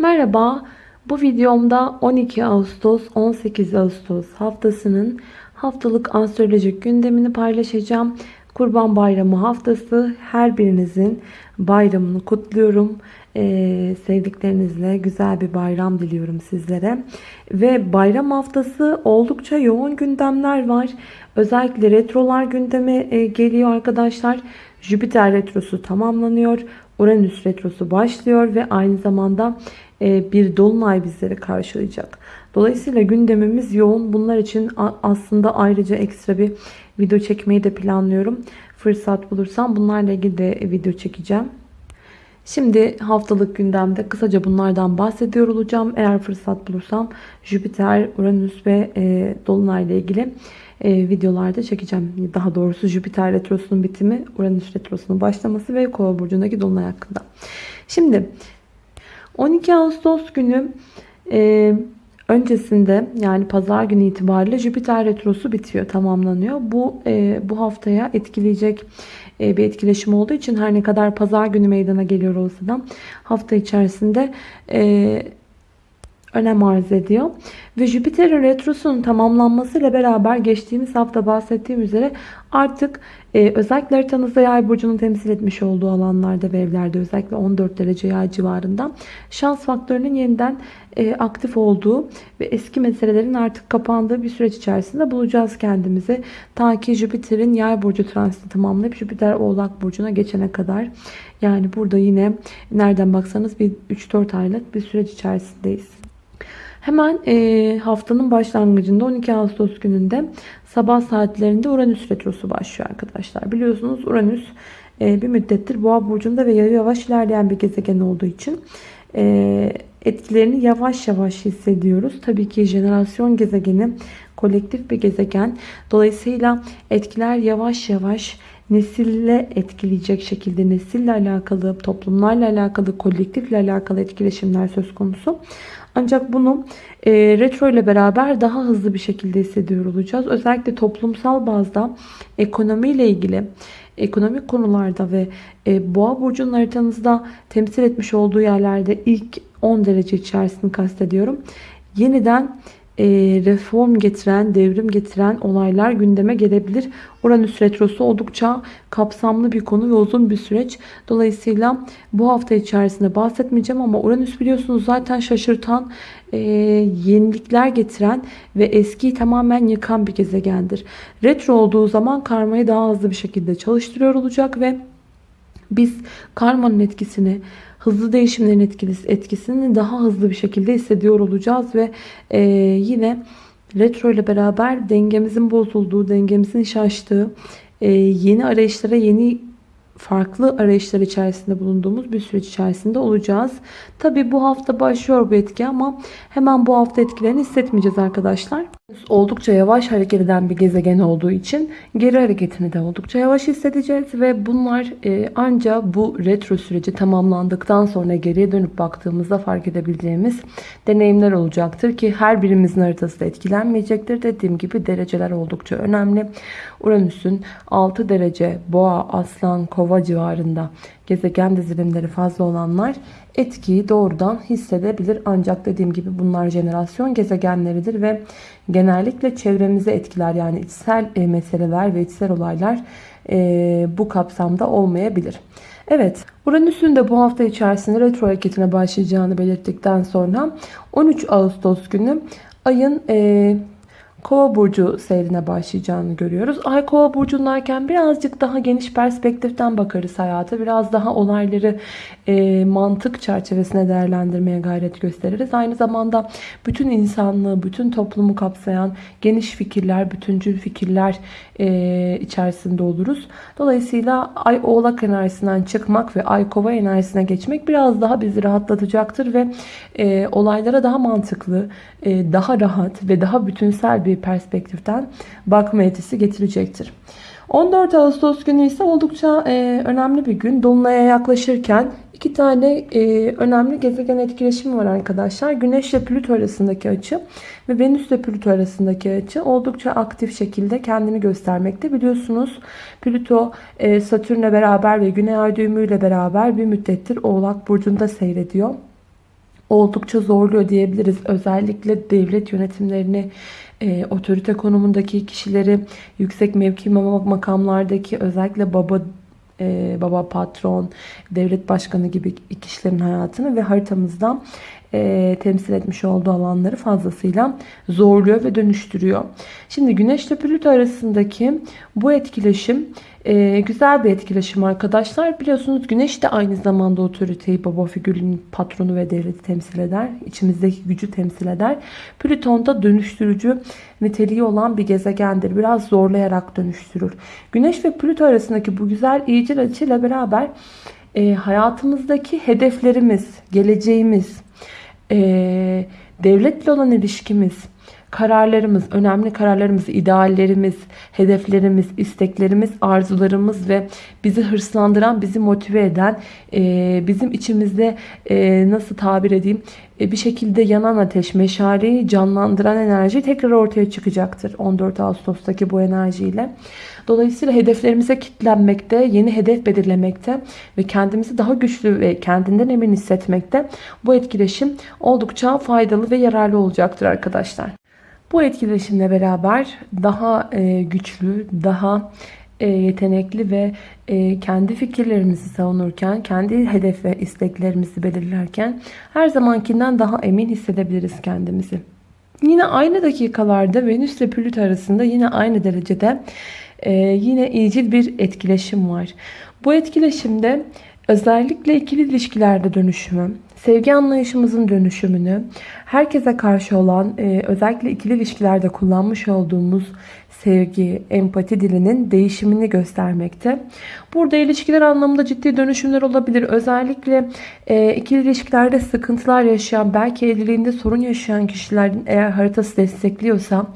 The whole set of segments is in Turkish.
Merhaba, bu videomda 12 Ağustos 18 Ağustos haftasının haftalık astrolojik gündemini paylaşacağım. Kurban Bayramı haftası her birinizin bayramını kutluyorum. Ee, sevdiklerinizle güzel bir bayram diliyorum sizlere. Ve bayram haftası oldukça yoğun gündemler var. Özellikle retrolar gündeme e, geliyor arkadaşlar. Jüpiter retrosu tamamlanıyor. Uranüs retrosu başlıyor ve aynı zamanda bir dolunay bizleri karşılayacak. Dolayısıyla gündemimiz yoğun. Bunlar için aslında ayrıca ekstra bir video çekmeyi de planlıyorum. Fırsat bulursam bunlarla ilgili de video çekeceğim. Şimdi haftalık gündemde kısaca bunlardan bahsediyor olacağım. Eğer fırsat bulursam Jüpiter, Uranüs ve e, Dolunay ile ilgili e, videolarda çekeceğim. Daha doğrusu Jüpiter retrosunun bitimi, Uranüs retrosunun başlaması ve Kova burcundaki Dolunay hakkında. Şimdi 12 Ağustos günü e, öncesinde yani pazar günü itibariyle Jüpiter retrosu bitiyor, tamamlanıyor. Bu e, bu haftaya etkileyecek e, bir etkileşim olduğu için her ne kadar pazar günü meydana geliyor olsa da hafta içerisinde e, önem arz ediyor. Ve Jüpiter'in retrosunun tamamlanmasıyla beraber geçtiğimiz hafta bahsettiğim üzere artık e, özellikle haritanızda yay burcunu temsil etmiş olduğu alanlarda ve evlerde özellikle 14 derece yay civarında şans faktörünün yeniden e, aktif olduğu ve eski meselelerin artık kapandığı bir süreç içerisinde bulacağız kendimizi. Ta ki Jüpiter'in yay burcu transiti tamamlayıp Jüpiter oğlak burcuna geçene kadar. Yani burada yine nereden baksanız bir 3-4 aylık bir süreç içerisindeyiz. Hemen e, haftanın başlangıcında 12 Ağustos gününde sabah saatlerinde Uranüs retrosu başlıyor arkadaşlar. Biliyorsunuz Uranüs e, bir müddettir Boğa burcunda ve yavaş ilerleyen bir gezegen olduğu için e, etkilerini yavaş yavaş hissediyoruz. Tabii ki jenerasyon gezegeni kolektif bir gezegen. Dolayısıyla etkiler yavaş yavaş nesille etkileyecek şekilde nesille alakalı, toplumlarla alakalı, kolektifle alakalı etkileşimler söz konusu. Ancak bunu e, retro ile beraber daha hızlı bir şekilde hissediyor olacağız. Özellikle toplumsal bazda ekonomiyle ilgili ekonomik konularda ve e, boğa burcunun haritanızda temsil etmiş olduğu yerlerde ilk 10 derece içerisini kastediyorum. Yeniden reform getiren, devrim getiren olaylar gündeme gelebilir. Uranüs retrosu oldukça kapsamlı bir konu ve uzun bir süreç. Dolayısıyla bu hafta içerisinde bahsetmeyeceğim ama Uranüs biliyorsunuz zaten şaşırtan, e, yenilikler getiren ve eskiyi tamamen yıkan bir gezegendir. Retro olduğu zaman karmayı daha hızlı bir şekilde çalıştırıyor olacak ve biz karmanın etkisini hızlı değişimlerin etkisi, etkisini daha hızlı bir şekilde hissediyor olacağız ve e, yine retro ile beraber dengemizin bozulduğu, dengemizin şaştığı, e, yeni arayışlara, yeni farklı arayışlar içerisinde bulunduğumuz bir süreç içerisinde olacağız. Tabi bu hafta başlıyor bu etki ama hemen bu hafta etkilerini hissetmeyeceğiz arkadaşlar. Oldukça yavaş hareket eden bir gezegen olduğu için geri hareketini de oldukça yavaş hissedeceğiz ve bunlar e, ancak bu retro süreci tamamlandıktan sonra geriye dönüp baktığımızda fark edebileceğimiz deneyimler olacaktır ki her birimizin haritası da etkilenmeyecektir. Dediğim gibi dereceler oldukça önemli. Uranüs'ün 6 derece boğa, aslan, kova civarında gezegen dizilimleri fazla olanlar etkiyi doğrudan hissedebilir. Ancak dediğim gibi bunlar jenerasyon gezegenleridir ve genellikle çevremize etkiler yani içsel e, meseleler ve içsel olaylar e, bu kapsamda olmayabilir. Evet Uranüs'ün de bu hafta içerisinde retro hareketine başlayacağını belirttikten sonra 13 Ağustos günü ayın e, Kova burcu seyrine başlayacağını görüyoruz. Ay Kova burcundayken birazcık daha geniş perspektiften bakarız hayata. Biraz daha olayları e, mantık çerçevesine değerlendirmeye gayret gösteririz. Aynı zamanda bütün insanlığı, bütün toplumu kapsayan geniş fikirler, bütüncül fikirler e, içerisinde oluruz. Dolayısıyla Ay Oğlak enerjisinden çıkmak ve Ay Kova enerjisine geçmek biraz daha bizi rahatlatacaktır ve e, olaylara daha mantıklı, e, daha rahat ve daha bütünsel bir perspektiften bakma yetisi getirecektir. 14 Ağustos günü ise oldukça e, önemli bir gün. Dolunay'a yaklaşırken iki tane e, önemli gezegen etkileşimi var arkadaşlar. Güneş ile Plüto arasındaki açı ve Venüs ile Plüto arasındaki açı oldukça aktif şekilde kendini göstermekte. Biliyorsunuz Plüto e, Satürn'le beraber ve Güney Ay düğümüyle beraber bir müddettir Oğlak Burcu'nda seyrediyor. oldukça zorluyor diyebiliriz. Özellikle devlet yönetimlerini, e, otorite konumundaki kişileri, yüksek mevki makamlardaki özellikle baba e, baba patron, devlet başkanı gibi kişilerin hayatını ve haritamızdan e, temsil etmiş olduğu alanları fazlasıyla zorluyor ve dönüştürüyor. Şimdi Güneş ile Plüto arasındaki bu etkileşim e, güzel bir etkileşim arkadaşlar. Biliyorsunuz Güneş de aynı zamanda otoriteyi, baba figürünün patronu ve devleti temsil eder. İçimizdeki gücü temsil eder. Plüton da dönüştürücü niteliği olan bir gezegendir. Biraz zorlayarak dönüştürür. Güneş ve Plüto arasındaki bu güzel iyicil açıyla beraber e, hayatımızdaki hedeflerimiz, geleceğimiz, e, devletle olan ilişkimiz, kararlarımız, önemli kararlarımız, ideallerimiz, hedeflerimiz, isteklerimiz, arzularımız ve bizi hırslandıran, bizi motive eden, e, bizim içimizde e, nasıl tabir edeyim, e, bir şekilde yanan ateş, meşaleyi canlandıran enerji tekrar ortaya çıkacaktır 14 Ağustos'taki bu enerjiyle. Dolayısıyla hedeflerimize kitlenmekte, yeni hedef belirlemekte ve kendimizi daha güçlü ve kendinden emin hissetmekte bu etkileşim oldukça faydalı ve yararlı olacaktır arkadaşlar. Bu etkileşimle beraber daha e, güçlü, daha e, yetenekli ve e, kendi fikirlerimizi savunurken, kendi hedef ve isteklerimizi belirlerken her zamankinden daha emin hissedebiliriz kendimizi. Yine aynı dakikalarda Venüs ile Plüto arasında yine aynı derecede yine iyicil bir etkileşim var. Bu etkileşimde özellikle ikili ilişkilerde dönüşümü, sevgi anlayışımızın dönüşümünü, herkese karşı olan e, özellikle ikili ilişkilerde kullanmış olduğumuz sevgi, empati dilinin değişimini göstermekte. Burada ilişkiler anlamında ciddi dönüşümler olabilir. Özellikle e, ikili ilişkilerde sıkıntılar yaşayan, belki evliliğinde sorun yaşayan kişilerin eğer haritası destekliyorsa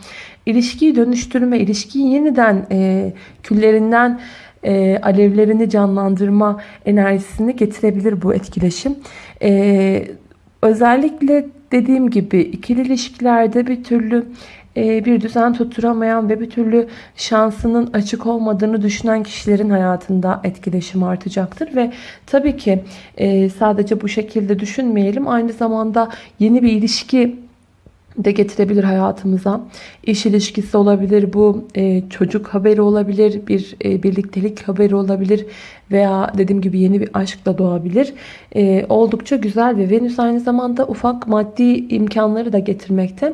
ilişkiyi dönüştürme, ilişkiyi yeniden e, küllerinden e, alevlerini canlandırma enerjisini getirebilir bu etkileşim. E, özellikle dediğim gibi ikili ilişkilerde bir türlü e, bir düzen tutturamayan ve bir türlü şansının açık olmadığını düşünen kişilerin hayatında etkileşim artacaktır. Ve tabii ki e, sadece bu şekilde düşünmeyelim. Aynı zamanda yeni bir ilişki de getirebilir hayatımıza. İş ilişkisi olabilir, bu e, çocuk haberi olabilir, bir e, birliktelik haberi olabilir veya dediğim gibi yeni bir aşk da doğabilir. E, oldukça güzel ve Venüs aynı zamanda ufak maddi imkanları da getirmekte.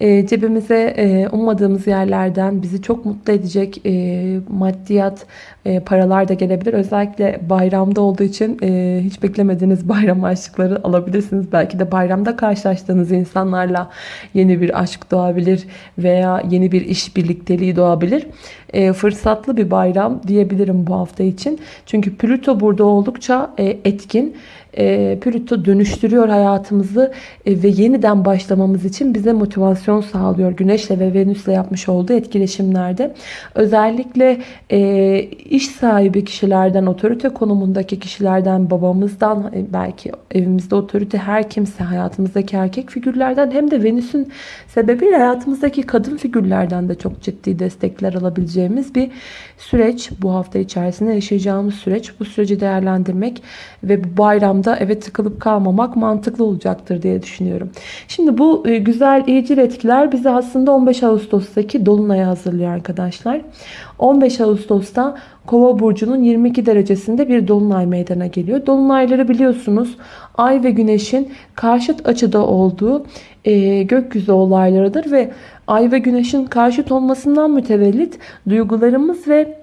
E, cebimize e, ummadığımız yerlerden bizi çok mutlu edecek e, maddiyat e, paralar da gelebilir. Özellikle bayramda olduğu için e, hiç beklemediğiniz bayram aşkları alabilirsiniz. Belki de bayramda karşılaştığınız insanlarla yeni bir aşk doğabilir veya yeni bir iş birlikteliği doğabilir. E, fırsatlı bir bayram diyebilirim bu hafta için. Çünkü Plüto burada oldukça e, etkin e, Plüto dönüştürüyor hayatımızı e, ve yeniden başlamamız için bize motivasyon sağlıyor. Güneşle ve Venüs'le yapmış olduğu etkileşimlerde. Özellikle e, iş sahibi kişilerden, otorite konumundaki kişilerden, babamızdan, e, belki evimizde otorite her kimse, hayatımızdaki erkek figürlerden hem de Venüs'ün sebebiyle hayatımızdaki kadın figürlerden de çok ciddi destekler alabileceğimiz bir süreç. Bu hafta içerisinde yaşayacağımız süreç. Bu süreci değerlendirmek ve bu bayram anlamda eve tıkılıp kalmamak mantıklı olacaktır diye düşünüyorum. Şimdi bu e, güzel iyicil etkiler bizi aslında 15 Ağustos'taki Dolunay'a hazırlıyor arkadaşlar. 15 Ağustos'ta Kova burcunun 22 derecesinde bir dolunay meydana geliyor. Dolunayları biliyorsunuz Ay ve Güneş'in karşıt açıda olduğu e, gökyüzü olaylarıdır ve Ay ve Güneş'in karşıt olmasından mütevellit duygularımız ve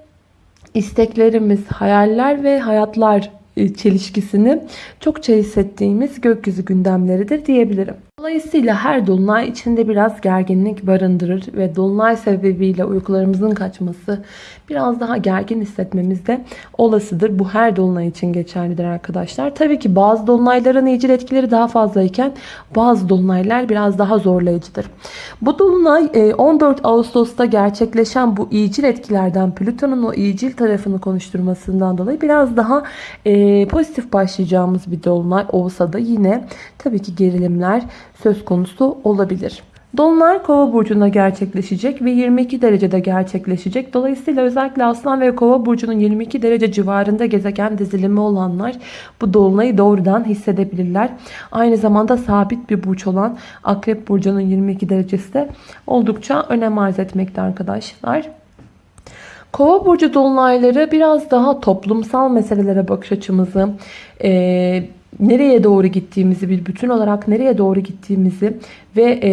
isteklerimiz, hayaller ve hayatlar çelişkisini çokça hissettiğimiz gökyüzü gündemleridir diyebilirim. Dolayısıyla her dolunay içinde biraz gerginlik barındırır ve dolunay sebebiyle uykularımızın kaçması biraz daha gergin hissetmemiz de olasıdır. Bu her dolunay için geçerlidir arkadaşlar. Tabii ki bazı dolunayların iyicil etkileri daha fazlayken bazı dolunaylar biraz daha zorlayıcıdır. Bu dolunay 14 e, Ağustos'ta gerçekleşen bu iyicil etkilerden Plüton'un o iyicil tarafını konuşturmasından dolayı biraz daha e, pozitif başlayacağımız bir dolunay olsa da yine tabii ki gerilimler söz konusu olabilir. Dolunay Kova burcunda gerçekleşecek ve 22 derecede gerçekleşecek. Dolayısıyla özellikle Aslan ve Kova burcunun 22 derece civarında gezegen dizilimi olanlar bu dolunayı doğrudan hissedebilirler. Aynı zamanda sabit bir burç olan Akrep burcunun 22 derecesi de oldukça önem arz etmekte arkadaşlar. Kova burcu dolunayları biraz daha toplumsal meselelere bakış açımızı, e, nereye doğru gittiğimizi, bir bütün olarak nereye doğru gittiğimizi ve e,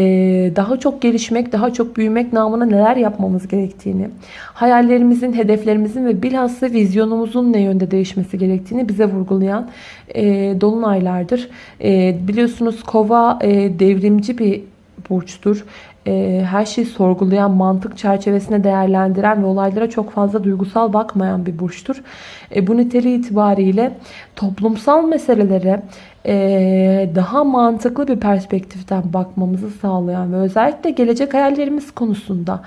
daha çok gelişmek, daha çok büyümek namına neler yapmamız gerektiğini, hayallerimizin, hedeflerimizin ve bilhassa vizyonumuzun ne yönde değişmesi gerektiğini bize vurgulayan e, dolunaylardır. E, biliyorsunuz kova devrimci bir burçtur e, her şeyi sorgulayan, mantık çerçevesine değerlendiren ve olaylara çok fazla duygusal bakmayan bir burçtur. E, bu niteliği itibariyle toplumsal meselelere e, daha mantıklı bir perspektiften bakmamızı sağlayan ve özellikle gelecek hayallerimiz konusunda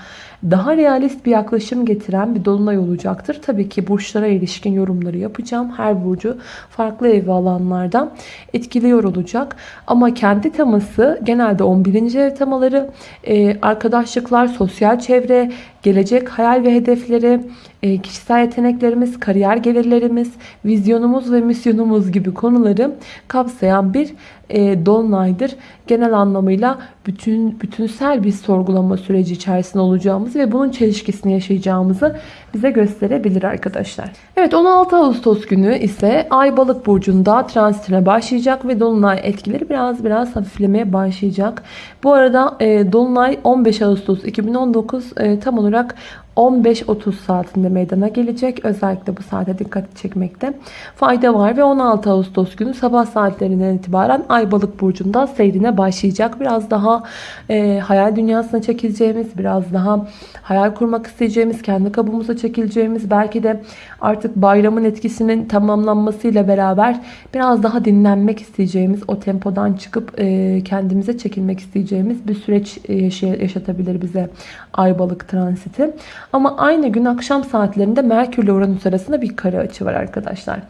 daha realist bir yaklaşım getiren bir dolunay olacaktır. Tabii ki burçlara ilişkin yorumları yapacağım. Her burcu farklı ev alanlardan etkiliyor olacak. Ama kendi teması genelde 11. ev temaları, e, arkadaşlıklar, sosyal çevre, gelecek hayal ve hedefleri, e, kişisel yeteneklerimiz, kariyer gelirlerimiz, vizyonumuz ve misyonumuz gibi konuları kapsayan bir e, dolunaydır. Genel anlamıyla bütün bütünsel bir sorgulama süreci içerisinde olacağımız ve bunun çelişkisini yaşayacağımızı bize gösterebilir arkadaşlar. Evet 16 Ağustos günü ise Ay Balık burcunda transitine başlayacak ve dolunay etkileri biraz biraz hafiflemeye başlayacak. Bu arada e, dolunay 15 Ağustos 2019 e, tam olarak 15-30 saatinde meydana gelecek. Özellikle bu saate dikkat çekmekte fayda var. Ve 16 Ağustos günü sabah saatlerinden itibaren Ay Balık Burcu'nda seyrine başlayacak. Biraz daha e, hayal dünyasına çekileceğimiz, biraz daha hayal kurmak isteyeceğimiz, kendi kabuğumuza çekileceğimiz, belki de artık bayramın etkisinin tamamlanmasıyla beraber biraz daha dinlenmek isteyeceğimiz, o tempodan çıkıp e, kendimize çekilmek isteyeceğimiz bir süreç e, yaşatabilir bize Ay Balık transiti. Ama aynı gün akşam saatlerinde Merkür ile Uranüs arasında bir kare açı var arkadaşlar.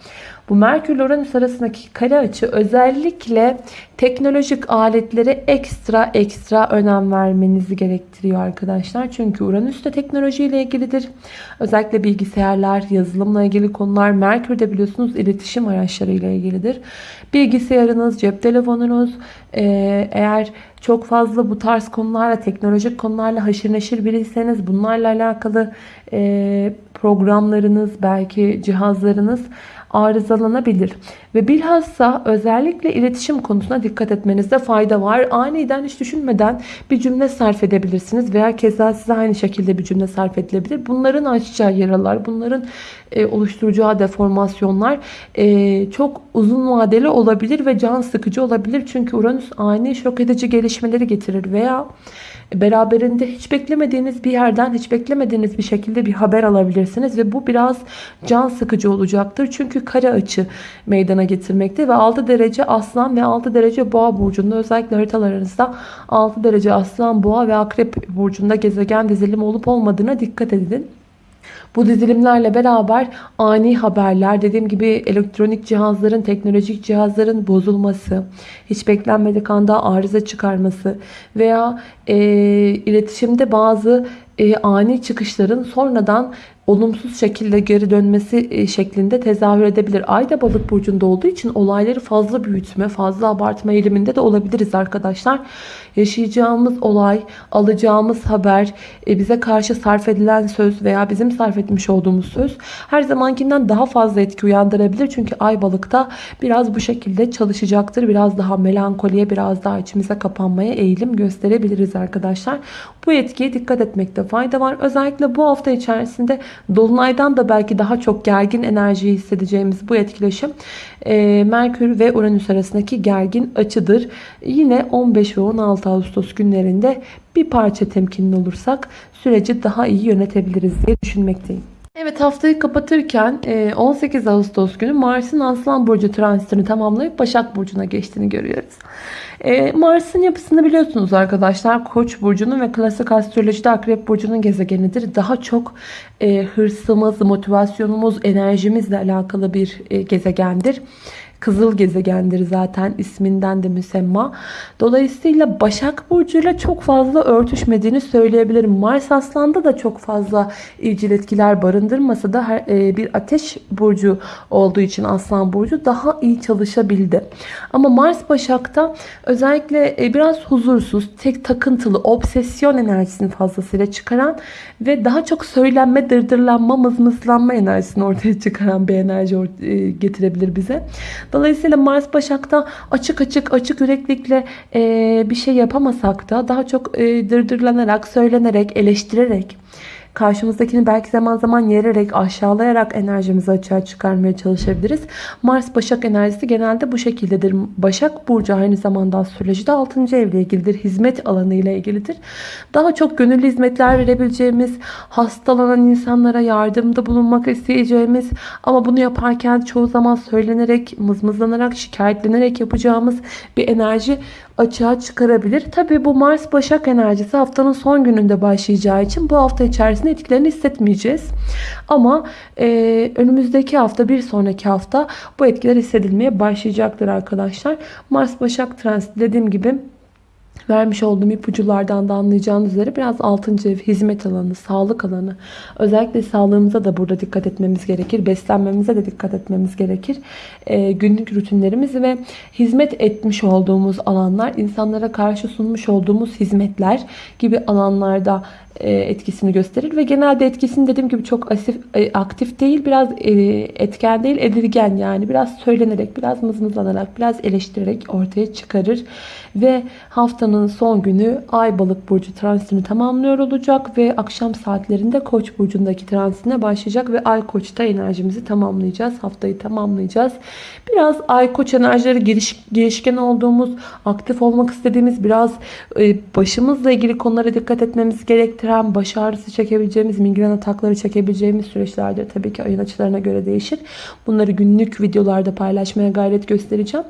Bu Merkür ile Uranüs arasındaki kare açı özellikle teknolojik aletlere ekstra ekstra önem vermenizi gerektiriyor arkadaşlar. Çünkü Uranüs de teknolojiyle ilgilidir. Özellikle bilgisayarlar, yazılımla ilgili konular. Merkür de biliyorsunuz iletişim araçlarıyla ilgilidir. Bilgisayarınız, cep telefonunuz eğer çok fazla bu tarz konularla, teknolojik konularla haşır neşir biriyseniz bunlarla alakalı programlarınız, belki cihazlarınız arızalanabilir. Ve bilhassa özellikle iletişim konusuna dikkat etmenizde fayda var. Aniden hiç düşünmeden bir cümle sarf edebilirsiniz veya keza size aynı şekilde bir cümle sarf edilebilir. Bunların açacağı yaralar, bunların e, oluşturacağı deformasyonlar e, çok uzun vadeli olabilir ve can sıkıcı olabilir. Çünkü Uranüs ani şok edici gelişmeleri getirir veya beraberinde hiç beklemediğiniz bir yerden hiç beklemediğiniz bir şekilde bir haber alabilirsiniz ve bu biraz can sıkıcı olacaktır. Çünkü kare açı meydana getirmekte ve 6 derece aslan ve 6 derece boğa burcunda özellikle haritalarınızda 6 derece aslan boğa ve akrep burcunda gezegen dizilimi olup olmadığına dikkat edin. Bu dizilimlerle beraber ani haberler, dediğim gibi elektronik cihazların, teknolojik cihazların bozulması, hiç beklenmedik anda arıza çıkarması veya e, iletişimde bazı e, ani çıkışların sonradan olumsuz şekilde geri dönmesi e, şeklinde tezahür edebilir. Ay da balık burcunda olduğu için olayları fazla büyütme, fazla abartma eğiliminde de olabiliriz arkadaşlar. Yaşayacağımız olay, alacağımız haber, e, bize karşı sarf edilen söz veya bizim sarf etmiş olduğumuz söz her zamankinden daha fazla etki uyandırabilir. Çünkü ay balıkta biraz bu şekilde çalışacaktır. Biraz daha melankoliye, biraz daha içimize kapanmaya eğilim gösterebiliriz arkadaşlar. Bu etkiye dikkat etmekte fayda var. Özellikle bu hafta içerisinde Dolunaydan da belki daha çok gergin enerjiyi hissedeceğimiz bu etkileşim e, Merkür ve Uranüs arasındaki gergin açıdır. Yine 15 ve 16 Ağustos günlerinde bir parça temkinli olursak süreci daha iyi yönetebiliriz diye düşünmekteyim. Evet haftayı kapatırken 18 e, Ağustos günü Mars'ın Aslan Burcu transitini tamamlayıp Başak Burcu'na geçtiğini görüyoruz. E, Mars'ın yapısını biliyorsunuz arkadaşlar. Koç burcunun ve klasik astrolojide Akrep burcunun gezegenidir. Daha çok e, hırsımız, motivasyonumuz, enerjimizle alakalı bir gezegendir. Kızıl gezegendir zaten isminden de müsemma. Dolayısıyla Başak Burcu'yla çok fazla örtüşmediğini söyleyebilirim. Mars Aslan'da da çok fazla ilcil etkiler barındırmasa da e, bir ateş burcu olduğu için Aslan Burcu daha iyi çalışabildi. Ama Mars Başak'ta özellikle e, biraz huzursuz, tek takıntılı, obsesyon enerjisini fazlasıyla çıkaran ve daha çok söylenme, dırdırlanma, mızmızlanma enerjisini ortaya çıkaran bir enerji e, getirebilir bize. Dolayısıyla Mars Başak'ta açık açık, açık yüreklikle e, bir şey yapamasak da daha çok e, dırdırlanarak, söylenerek, eleştirerek Karşımızdakini belki zaman zaman yererek, aşağılayarak enerjimizi açığa çıkarmaya çalışabiliriz. Mars Başak enerjisi genelde bu şekildedir. Başak Burcu aynı zamanda astrolojide 6. evle ilgilidir. Hizmet alanı ile ilgilidir. Daha çok gönüllü hizmetler verebileceğimiz, hastalanan insanlara yardımda bulunmak isteyeceğimiz ama bunu yaparken çoğu zaman söylenerek, mızmızlanarak, şikayetlenerek yapacağımız bir enerji açığa çıkarabilir. Tabi bu Mars Başak enerjisi haftanın son gününde başlayacağı için bu hafta içerisinde etkilerini hissetmeyeceğiz. Ama e, önümüzdeki hafta bir sonraki hafta bu etkiler hissedilmeye başlayacaktır arkadaşlar. Mars Başak transiti dediğim gibi vermiş olduğum ipuculardan da anlayacağınız üzere biraz 6. ev, hizmet alanı, sağlık alanı. Özellikle sağlığımıza da burada dikkat etmemiz gerekir. Beslenmemize de dikkat etmemiz gerekir. E, günlük rutinlerimiz ve hizmet etmiş olduğumuz alanlar, insanlara karşı sunmuş olduğumuz hizmetler gibi alanlarda etkisini gösterir ve genelde etkisini dediğim gibi çok asif, e, aktif değil biraz e, etken değil edilgen yani. Biraz söylenerek biraz mızmızlanarak biraz eleştirerek ortaya çıkarır ve haftanın son günü Ay Balık Burcu transitini tamamlıyor olacak ve akşam saatlerinde Koç burcundaki transitine başlayacak ve Ay Koç'ta enerjimizi tamamlayacağız haftayı tamamlayacağız. Biraz Ay Koç enerjileri giriş, girişken olduğumuz aktif olmak istediğimiz biraz başımızla ilgili konulara dikkat etmemiz gerektiren gerektiren baş ağrısı çekebileceğimiz, migren atakları çekebileceğimiz süreçlerdir. Tabii ki ayın açılarına göre değişir. Bunları günlük videolarda paylaşmaya gayret göstereceğim.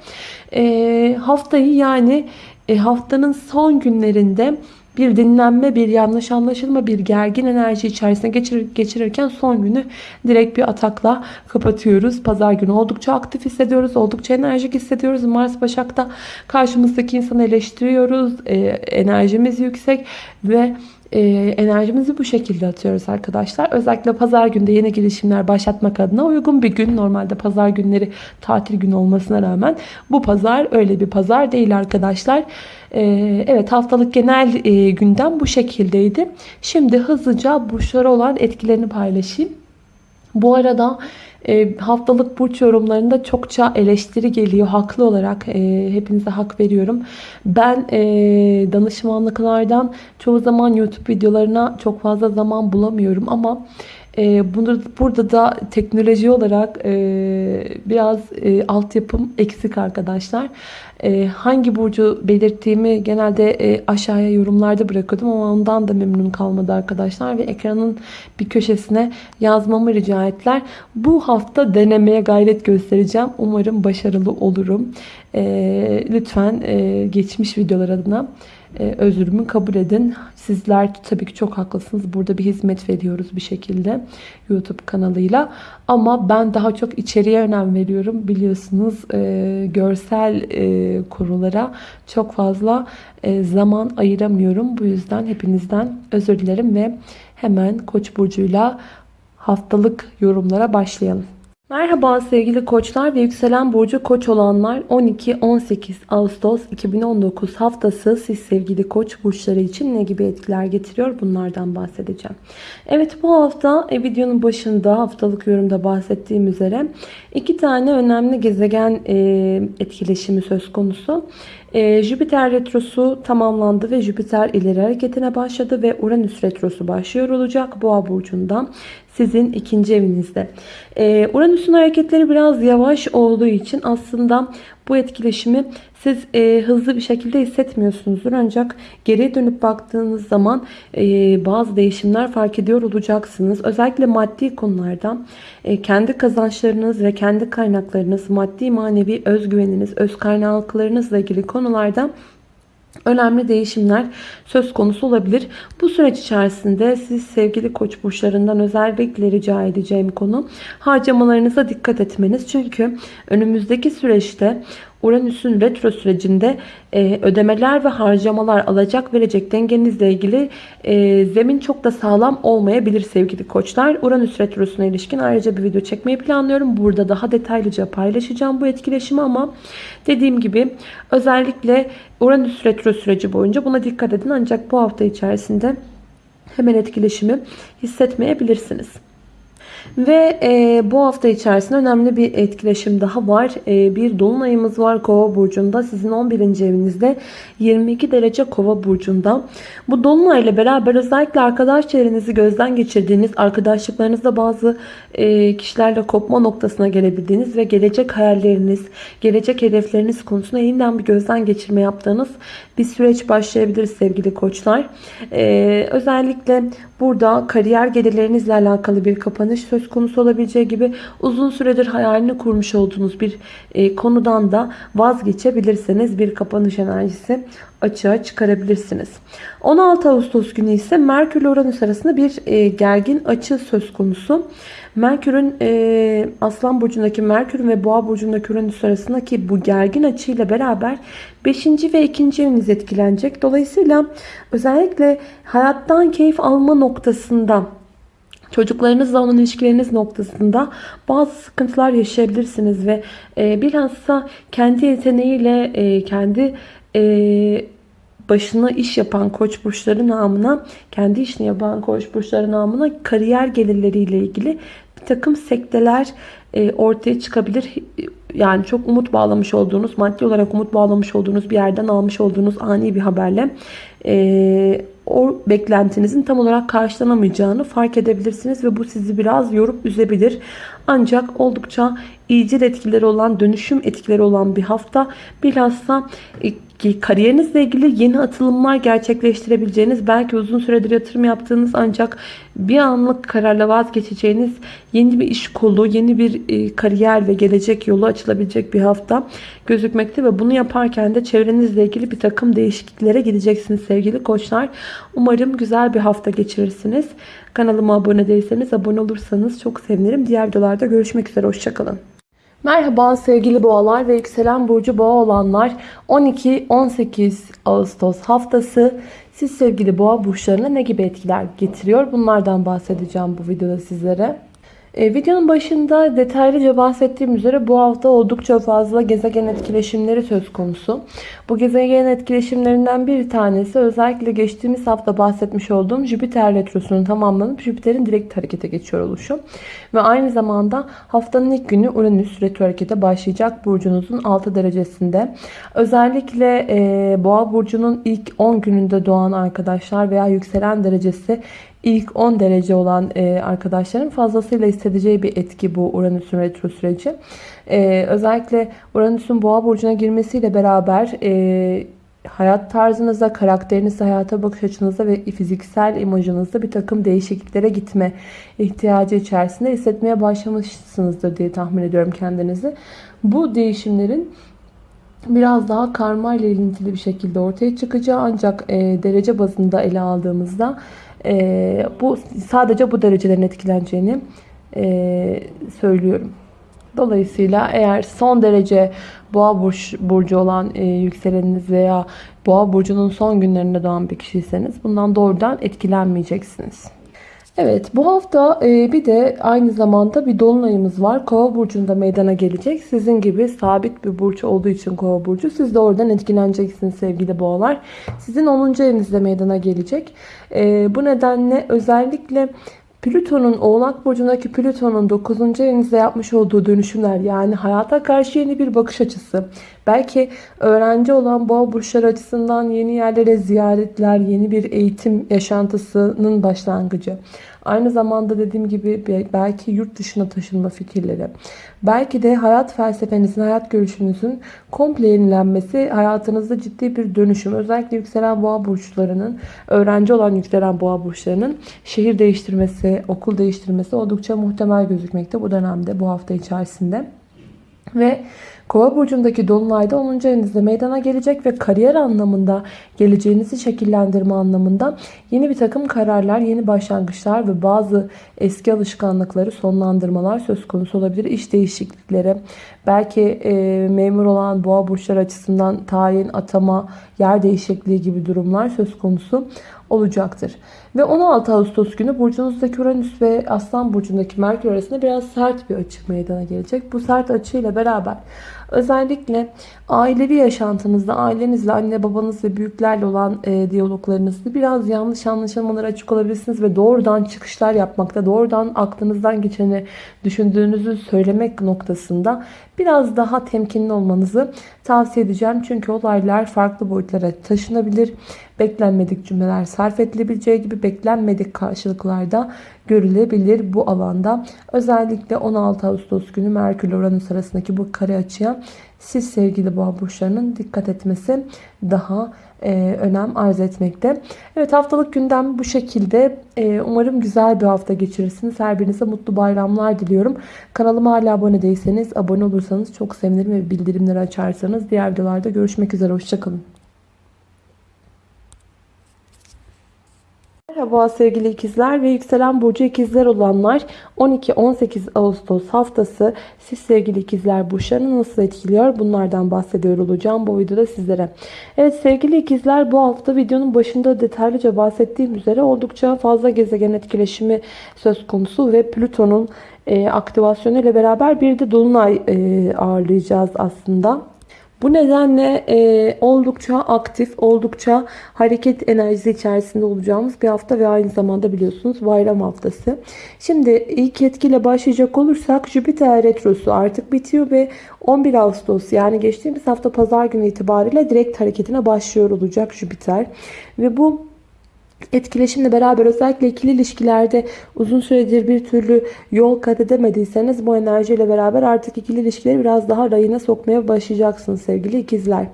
E, haftayı yani e, haftanın son günlerinde bir dinlenme, bir yanlış anlaşılma, bir gergin enerji içerisine geçirir, geçirirken son günü direkt bir atakla kapatıyoruz. Pazar günü oldukça aktif hissediyoruz, oldukça enerjik hissediyoruz. Mars Başak'ta karşımızdaki insanı eleştiriyoruz, e, enerjimiz yüksek ve e, enerjimizi bu şekilde atıyoruz arkadaşlar. Özellikle pazar günde yeni girişimler başlatmak adına uygun bir gün. Normalde pazar günleri tatil günü olmasına rağmen bu pazar öyle bir pazar değil arkadaşlar. E, evet haftalık genel e, gündem bu şekildeydi. Şimdi hızlıca burçlara olan etkilerini paylaşayım. Bu arada e, haftalık burç yorumlarında çokça eleştiri geliyor. Haklı olarak e, hepinize hak veriyorum. Ben e, danışmanlıklardan çoğu zaman YouTube videolarına çok fazla zaman bulamıyorum ama e, bunu, burada da teknoloji olarak e, biraz e, altyapım eksik arkadaşlar. E, hangi burcu belirttiğimi genelde e, aşağıya yorumlarda bırakıyordum ama ondan da memnun kalmadı arkadaşlar. Ve ekranın bir köşesine yazmamı rica ettiler. Bu hafta denemeye gayret göstereceğim. Umarım başarılı olurum. E, lütfen e, geçmiş videolar adına e, özürümü kabul edin. Sizler tabii ki çok haklısınız. Burada bir hizmet veriyoruz bir şekilde YouTube kanalıyla. Ama ben daha çok içeriye önem veriyorum. Biliyorsunuz e, görsel e, konulara çok fazla e, zaman ayıramıyorum. Bu yüzden hepinizden özür dilerim ve hemen Koç burcuyla haftalık yorumlara başlayalım. Merhaba sevgili koçlar ve yükselen burcu koç olanlar 12-18 Ağustos 2019 haftası siz sevgili koç burçları için ne gibi etkiler getiriyor bunlardan bahsedeceğim. Evet bu hafta e, videonun başında haftalık yorumda bahsettiğim üzere iki tane önemli gezegen e, etkileşimi söz konusu. E, Jüpiter retrosu tamamlandı ve Jüpiter ileri hareketine başladı ve Uranüs retrosu başlıyor olacak Boğa burcundan sizin ikinci evinizde. Ee, Uranüs'ün hareketleri biraz yavaş olduğu için aslında bu etkileşimi siz e, hızlı bir şekilde hissetmiyorsunuzdur. Ancak geriye dönüp baktığınız zaman e, bazı değişimler fark ediyor olacaksınız. Özellikle maddi konularda e, kendi kazançlarınız ve kendi kaynaklarınız, maddi manevi özgüveniniz, öz kaynaklarınızla ilgili konularda önemli değişimler söz konusu olabilir. Bu süreç içerisinde siz sevgili koç burçlarından özellikle rica edeceğim konu harcamalarınıza dikkat etmeniz. Çünkü önümüzdeki süreçte Uranüs'ün retro sürecinde e, ödemeler ve harcamalar alacak verecek dengenizle ilgili e, zemin çok da sağlam olmayabilir sevgili koçlar. Uranüs retrosuna ilişkin ayrıca bir video çekmeyi planlıyorum. Burada daha detaylıca paylaşacağım bu etkileşimi ama dediğim gibi özellikle Uranüs retro süreci boyunca buna dikkat edin. Ancak bu hafta içerisinde hemen etkileşimi hissetmeyebilirsiniz. Ve e, bu hafta içerisinde önemli bir etkileşim daha var. E, bir dolunayımız var Kova burcunda. Sizin 11. evinizde 22 derece Kova burcunda. Bu dolunayla beraber özellikle arkadaş çevrenizi gözden geçirdiğiniz, arkadaşlıklarınızda bazı e, kişilerle kopma noktasına gelebildiğiniz ve gelecek hayalleriniz, gelecek hedefleriniz konusunda yeniden bir gözden geçirme yaptığınız bir süreç başlayabilir sevgili koçlar. E, özellikle burada kariyer gelirlerinizle alakalı bir kapanış söz konusu olabileceği gibi uzun süredir hayalini kurmuş olduğunuz bir e, konudan da vazgeçebilirsiniz. Bir kapanış enerjisi açığa çıkarabilirsiniz. 16 Ağustos günü ise Merkür ile Uranüs arasında bir e, gergin açı söz konusu. Merkür'ün e, Aslan Burcu'ndaki Merkür ve Boğa Burcu'ndaki Uranüs arasındaki bu gergin açıyla beraber 5. ve 2. eviniz etkilenecek. Dolayısıyla özellikle hayattan keyif alma noktasında Çocuklarınızla olan ilişkileriniz noktasında bazı sıkıntılar yaşayabilirsiniz ve e, bilhassa kendi yeteneğiyle e, kendi e, başına iş yapan koç burçları namına kendi işini yapan koç burçları namına kariyer gelirleriyle ilgili bir takım sekteler e, ortaya çıkabilir. Yani çok umut bağlamış olduğunuz, maddi olarak umut bağlamış olduğunuz bir yerden almış olduğunuz ani bir haberle e, o beklentinizin tam olarak karşılanamayacağını fark edebilirsiniz ve bu sizi biraz yorup üzebilir. Ancak oldukça iyicil etkileri olan, dönüşüm etkileri olan bir hafta. Bilhassa e, kariyerinizle ilgili yeni atılımlar gerçekleştirebileceğiniz, belki uzun süredir yatırım yaptığınız ancak bir anlık kararla vazgeçeceğiniz yeni bir iş kolu, yeni bir e, kariyer ve gelecek yolu açılabilecek bir hafta gözükmekte ve bunu yaparken de çevrenizle ilgili bir takım değişikliklere gideceksiniz sevgili koçlar. Umarım güzel bir hafta geçirirsiniz. Kanalıma abone değilseniz abone olursanız çok sevinirim. Diğer videolarda görüşmek üzere. Hoşçakalın. Merhaba sevgili boğalar ve yükselen burcu boğa olanlar. 12-18 Ağustos haftası. Siz sevgili boğa burçlarına ne gibi etkiler getiriyor? Bunlardan bahsedeceğim bu videoda sizlere. E, videonun başında detaylıca bahsettiğim üzere bu hafta oldukça fazla gezegen etkileşimleri söz konusu. Bu gezegen etkileşimlerinden bir tanesi özellikle geçtiğimiz hafta bahsetmiş olduğum Jüpiter retrosunun tamamlanıp Jüpiter'in direkt harekete geçiyor oluşu. Ve aynı zamanda haftanın ilk günü Uranüs retro harekete başlayacak burcunuzun 6 derecesinde. Özellikle e, Boğa burcunun ilk 10 gününde doğan arkadaşlar veya yükselen derecesi ilk 10 derece olan e, arkadaşların fazlasıyla hissedeceği bir etki bu Uranüs'ün retro süreci. E, özellikle Uranüs'ün boğa burcuna girmesiyle beraber e, hayat tarzınızda, karakterinizde, hayata bakış açınızda ve fiziksel imajınızda bir takım değişikliklere gitme ihtiyacı içerisinde hissetmeye başlamışsınızdır diye tahmin ediyorum kendinizi. Bu değişimlerin biraz daha karma ile ilintili bir şekilde ortaya çıkacağı ancak e, derece bazında ele aldığımızda e, bu sadece bu derecelerin etkileneceğini e, söylüyorum. Dolayısıyla eğer son derece boğa burç, burcu olan e, yükseleniniz veya boğa burcunun son günlerinde doğan bir kişiyseniz bundan doğrudan etkilenmeyeceksiniz. Evet bu hafta e, bir de aynı zamanda bir dolunayımız var. Kova burcunda meydana gelecek. Sizin gibi sabit bir burç olduğu için kova burcu. Siz de oradan etkileneceksiniz sevgili boğalar. Sizin 10. evinizde meydana gelecek. E, bu nedenle özellikle Plüton'un Oğlak Burcu'ndaki Plüton'un 9. evinizde yapmış olduğu dönüşümler yani hayata karşı yeni bir bakış açısı. Belki öğrenci olan boğa burçları açısından yeni yerlere ziyaretler, yeni bir eğitim yaşantısının başlangıcı. Aynı zamanda dediğim gibi belki yurt dışına taşınma fikirleri. Belki de hayat felsefenizin, hayat görüşünüzün komple yenilenmesi hayatınızda ciddi bir dönüşüm. Özellikle yükselen boğa burçlarının, öğrenci olan yükselen boğa burçlarının şehir değiştirmesi, okul değiştirmesi oldukça muhtemel gözükmekte bu dönemde, bu hafta içerisinde. Ve Kova burcundaki dolunayda 10. evinizde meydana gelecek ve kariyer anlamında, geleceğinizi şekillendirme anlamında yeni bir takım kararlar, yeni başlangıçlar ve bazı eski alışkanlıkları sonlandırmalar söz konusu olabilir. İş değişiklikleri, belki e, memur olan boğa burçları açısından tayin, atama, yer değişikliği gibi durumlar söz konusu olacaktır. Ve 16 Ağustos günü burcunuzdaki Uranüs ve Aslan burcundaki Merkür arasında biraz sert bir açı meydana gelecek. Bu sert açıyla beraber özellikle ailevi yaşantınızda ailenizle, anne babanız ve büyüklerle olan e, diyaloglarınızda biraz yanlış anlaşılmalara açık olabilirsiniz ve doğrudan çıkışlar yapmakta, doğrudan aklınızdan geçeni düşündüğünüzü söylemek noktasında biraz daha temkinli olmanızı tavsiye edeceğim. Çünkü olaylar farklı boyutlara taşınabilir. Beklenmedik cümleler sarf edilebileceği gibi beklenmedik karşılıklarda görülebilir bu alanda. Özellikle 16 Ağustos günü Merkür Uranüs arasındaki bu kare açıya siz sevgili boğa burçlarının dikkat etmesi daha e, önem arz etmekte. Evet haftalık gündem bu şekilde. E, umarım güzel bir hafta geçirirsiniz. Her birinize mutlu bayramlar diliyorum. Kanalıma hala abone değilseniz abone olursanız çok sevinirim ve bildirimleri açarsanız diğer videolarda görüşmek üzere. Hoşçakalın. Merhaba sevgili ikizler ve yükselen burcu ikizler olanlar 12-18 Ağustos haftası siz sevgili ikizler burçlarını nasıl etkiliyor bunlardan bahsediyor olacağım bu videoda sizlere. Evet sevgili ikizler bu hafta videonun başında detaylıca bahsettiğim üzere oldukça fazla gezegen etkileşimi söz konusu ve Plüton'un e, aktivasyonu ile beraber bir de Dolunay e, ağırlayacağız aslında. Bu nedenle e, oldukça aktif, oldukça hareket enerjisi içerisinde olacağımız bir hafta ve aynı zamanda biliyorsunuz bayram haftası. Şimdi ilk etkiyle başlayacak olursak Jüpiter Retrosu artık bitiyor ve 11 Ağustos yani geçtiğimiz hafta pazar günü itibariyle direkt hareketine başlıyor olacak Jüpiter. Ve bu etkileşimle beraber özellikle ikili ilişkilerde uzun süredir bir türlü yol kat edemediyseniz bu enerjiyle beraber artık ikili ilişkileri biraz daha rayına sokmaya başlayacaksınız sevgili ikizler.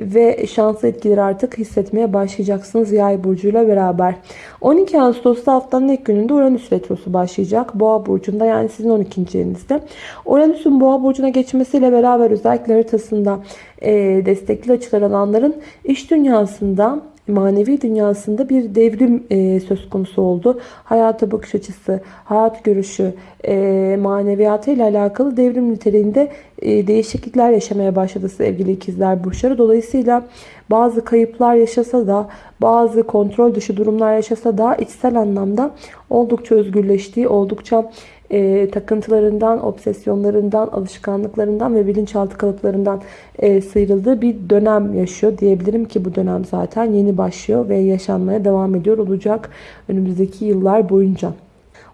Ve şanslı etkileri artık hissetmeye başlayacaksınız yay burcuyla beraber. 12 Ağustos'ta haftanın ilk gününde Uranüs Retrosu başlayacak. Boğa burcunda yani sizin 12. evinizde. Uranüs'ün Boğa burcuna geçmesiyle beraber özellikle haritasında e, destekli açılar alanların iş dünyasında manevi dünyasında bir devrim e, söz konusu oldu. Hayata bakış açısı, hayat görüşü, e, maneviyatı ile alakalı devrim niteliğinde e, değişiklikler yaşamaya başladı sevgili ikizler burçları. Dolayısıyla bazı kayıplar yaşasa da bazı kontrol dışı durumlar yaşasa da içsel anlamda oldukça özgürleştiği, oldukça e, takıntılarından, obsesyonlarından, alışkanlıklarından ve bilinçaltı kalıplarından e, sıyrıldığı bir dönem yaşıyor. Diyebilirim ki bu dönem zaten yeni başlıyor ve yaşanmaya devam ediyor olacak önümüzdeki yıllar boyunca.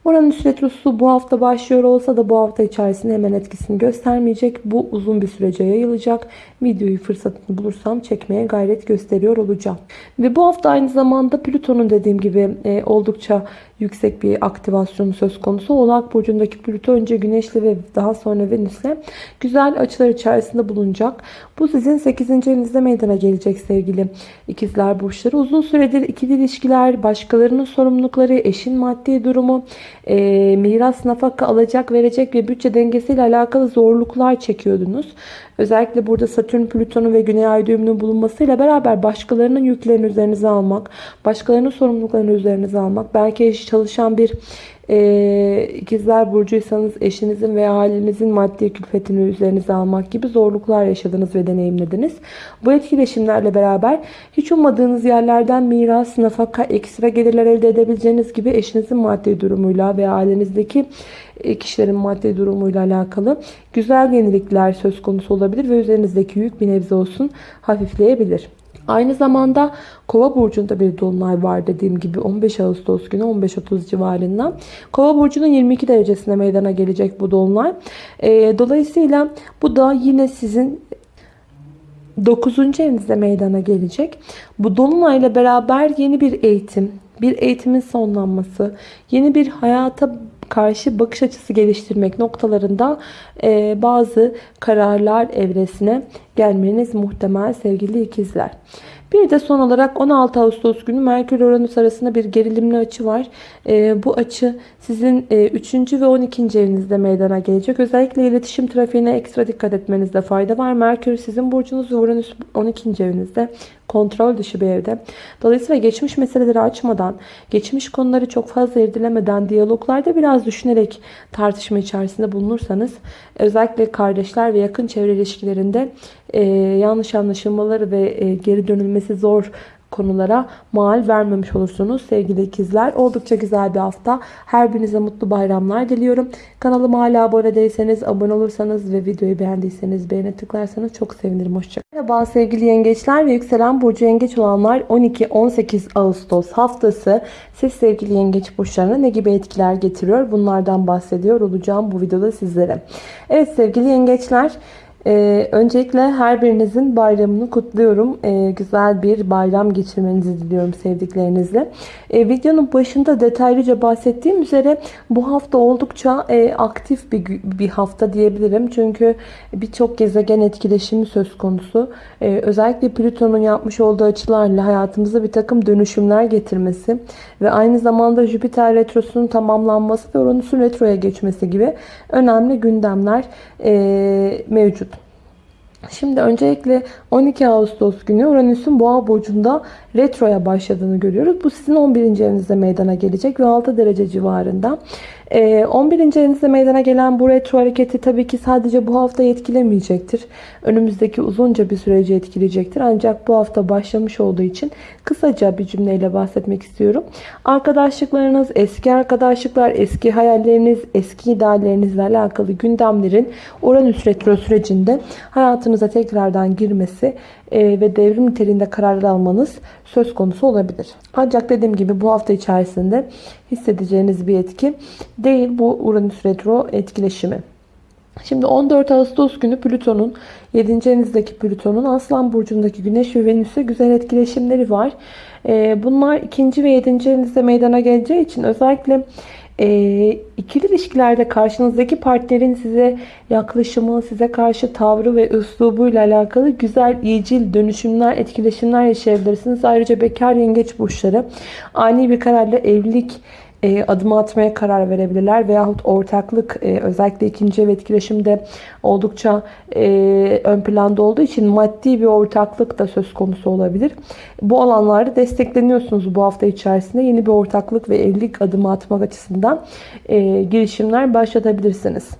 Oranın retrosu bu hafta başlıyor olsa da bu hafta içerisinde hemen etkisini göstermeyecek. Bu uzun bir sürece yayılacak. Videoyu fırsatını bulursam çekmeye gayret gösteriyor olacağım. Ve bu hafta aynı zamanda Plüton'un dediğim gibi e, oldukça yüksek bir aktivasyon söz konusu. Oğlak Burcu'ndaki Plüto önce Güneş'le ve daha sonra Venüs'le güzel açılar içerisinde bulunacak. Bu sizin 8. evinizde meydana gelecek sevgili ikizler burçları. Uzun süredir ikili ilişkiler, başkalarının sorumlulukları, eşin maddi durumu, e, miras, nafaka alacak, verecek ve bütçe dengesiyle alakalı zorluklar çekiyordunuz. Özellikle burada Satürn, Plüton'un ve Güney Ay düğümünün bulunmasıyla beraber başkalarının yüklerini üzerinize almak, başkalarının sorumluluklarını üzerinize almak, belki eş çalışan bir e, ikizler burcuysanız eşinizin veya ailenizin maddi külfetini üzerinize almak gibi zorluklar yaşadınız ve deneyimlediniz. Bu etkileşimlerle beraber hiç ummadığınız yerlerden miras, nafaka, ekstra gelirler elde edebileceğiniz gibi eşinizin maddi durumuyla veya ailenizdeki e, kişilerin maddi durumuyla alakalı güzel yenilikler söz konusu olabilir ve üzerinizdeki yük bir nebze olsun hafifleyebilir. Aynı zamanda Kova burcunda bir dolunay var dediğim gibi 15 Ağustos günü 15.30 civarında. Kova burcunun 22 derecesine meydana gelecek bu dolunay. E, dolayısıyla bu da yine sizin 9. evinizde meydana gelecek. Bu dolunayla beraber yeni bir eğitim, bir eğitimin sonlanması, yeni bir hayata karşı bakış açısı geliştirmek noktalarında e, bazı kararlar evresine gelmeniz muhtemel sevgili ikizler. Bir de son olarak 16 Ağustos günü Merkür Uranüs arasında bir gerilimli açı var. Ee, bu açı sizin e, 3. ve 12. evinizde meydana gelecek. Özellikle iletişim trafiğine ekstra dikkat etmenizde fayda var. Merkür sizin burcunuz Uranüs 12. evinizde kontrol dışı bir evde. Dolayısıyla geçmiş meseleleri açmadan, geçmiş konuları çok fazla irdelemeden, diyaloglarda biraz düşünerek tartışma içerisinde bulunursanız, özellikle kardeşler ve yakın çevre ilişkilerinde e, yanlış anlaşılmaları ve e, geri dönülmesi zor konulara mal vermemiş olursunuz sevgili ikizler. Oldukça güzel bir hafta. Her birinize mutlu bayramlar diliyorum. Kanalıma hala abone değilseniz, abone olursanız ve videoyu beğendiyseniz beğene tıklarsanız çok sevinirim. Hoşçakalın. Merhaba sevgili yengeçler ve yükselen burcu yengeç olanlar 12-18 Ağustos haftası siz sevgili yengeç burçlarına ne gibi etkiler getiriyor? Bunlardan bahsediyor olacağım bu videoda sizlere. Evet sevgili yengeçler ee, öncelikle her birinizin bayramını kutluyorum. Ee, güzel bir bayram geçirmenizi diliyorum sevdiklerinizle. Ee, videonun başında detaylıca bahsettiğim üzere bu hafta oldukça e, aktif bir, bir hafta diyebilirim. Çünkü birçok gezegen etkileşimi söz konusu. Ee, özellikle Plüton'un yapmış olduğu açılarla hayatımıza bir takım dönüşümler getirmesi ve aynı zamanda Jüpiter retrosunun tamamlanması ve Uranüs'ün retroya geçmesi gibi önemli gündemler e, mevcut. Şimdi öncelikle 12 Ağustos günü Uranüs'ün Boğa burcunda retroya başladığını görüyoruz. Bu sizin 11. evinizde meydana gelecek ve 6 derece civarında. 11. Ee, evinizde meydana gelen bu retro hareketi tabii ki sadece bu hafta etkilemeyecektir. Önümüzdeki uzunca bir süreci etkileyecektir. Ancak bu hafta başlamış olduğu için kısaca bir cümleyle bahsetmek istiyorum. Arkadaşlıklarınız, eski arkadaşlıklar, eski hayalleriniz, eski ideallerinizle alakalı gündemlerin Uranüs retro sürecinde hayatınıza tekrardan girmesi ve devrim niteliğinde kararlar almanız söz konusu olabilir. Ancak dediğim gibi bu hafta içerisinde hissedeceğiniz bir etki değil bu Uranüs retro etkileşimi. Şimdi 14 Ağustos günü Plüton'un 7. evinizdeki Plüton'un Aslan burcundaki Güneş ve Venüs'e güzel etkileşimleri var. E, bunlar 2. ve 7. evinizde meydana geleceği için özellikle e, ikili ilişkilerde karşınızdaki partnerin size yaklaşımı, size karşı tavrı ve üslubuyla alakalı güzel, iyicil dönüşümler, etkileşimler yaşayabilirsiniz. Ayrıca bekar yengeç burçları ani bir kararla evlilik e, adım atmaya karar verebilirler veyahut ortaklık e, özellikle ikinci ev etkileşimde oldukça e, ön planda olduğu için maddi bir ortaklık da söz konusu olabilir. Bu alanlarda destekleniyorsunuz bu hafta içerisinde yeni bir ortaklık ve evlilik adımı atmak açısından girişimler başlatabilirsiniz.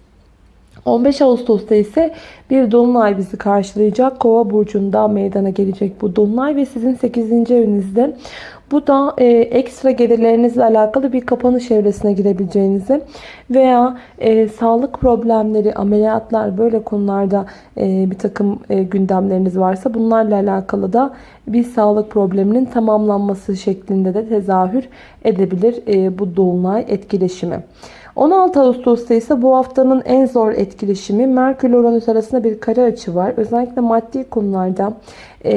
15 Ağustos'ta ise bir dolunay bizi karşılayacak. Kova burcunda meydana gelecek bu dolunay ve sizin 8. evinizde bu da e, ekstra gelirlerinizle alakalı bir kapanış evresine girebileceğinizi veya e, sağlık problemleri, ameliyatlar böyle konularda e, bir takım e, gündemleriniz varsa bunlarla alakalı da bir sağlık probleminin tamamlanması şeklinde de tezahür edebilir e, bu dolunay etkileşimi. 16 Ağustos'ta ise bu haftanın en zor etkileşimi Merkür Uranüs arasında bir kare açı var. Özellikle maddi konularda e,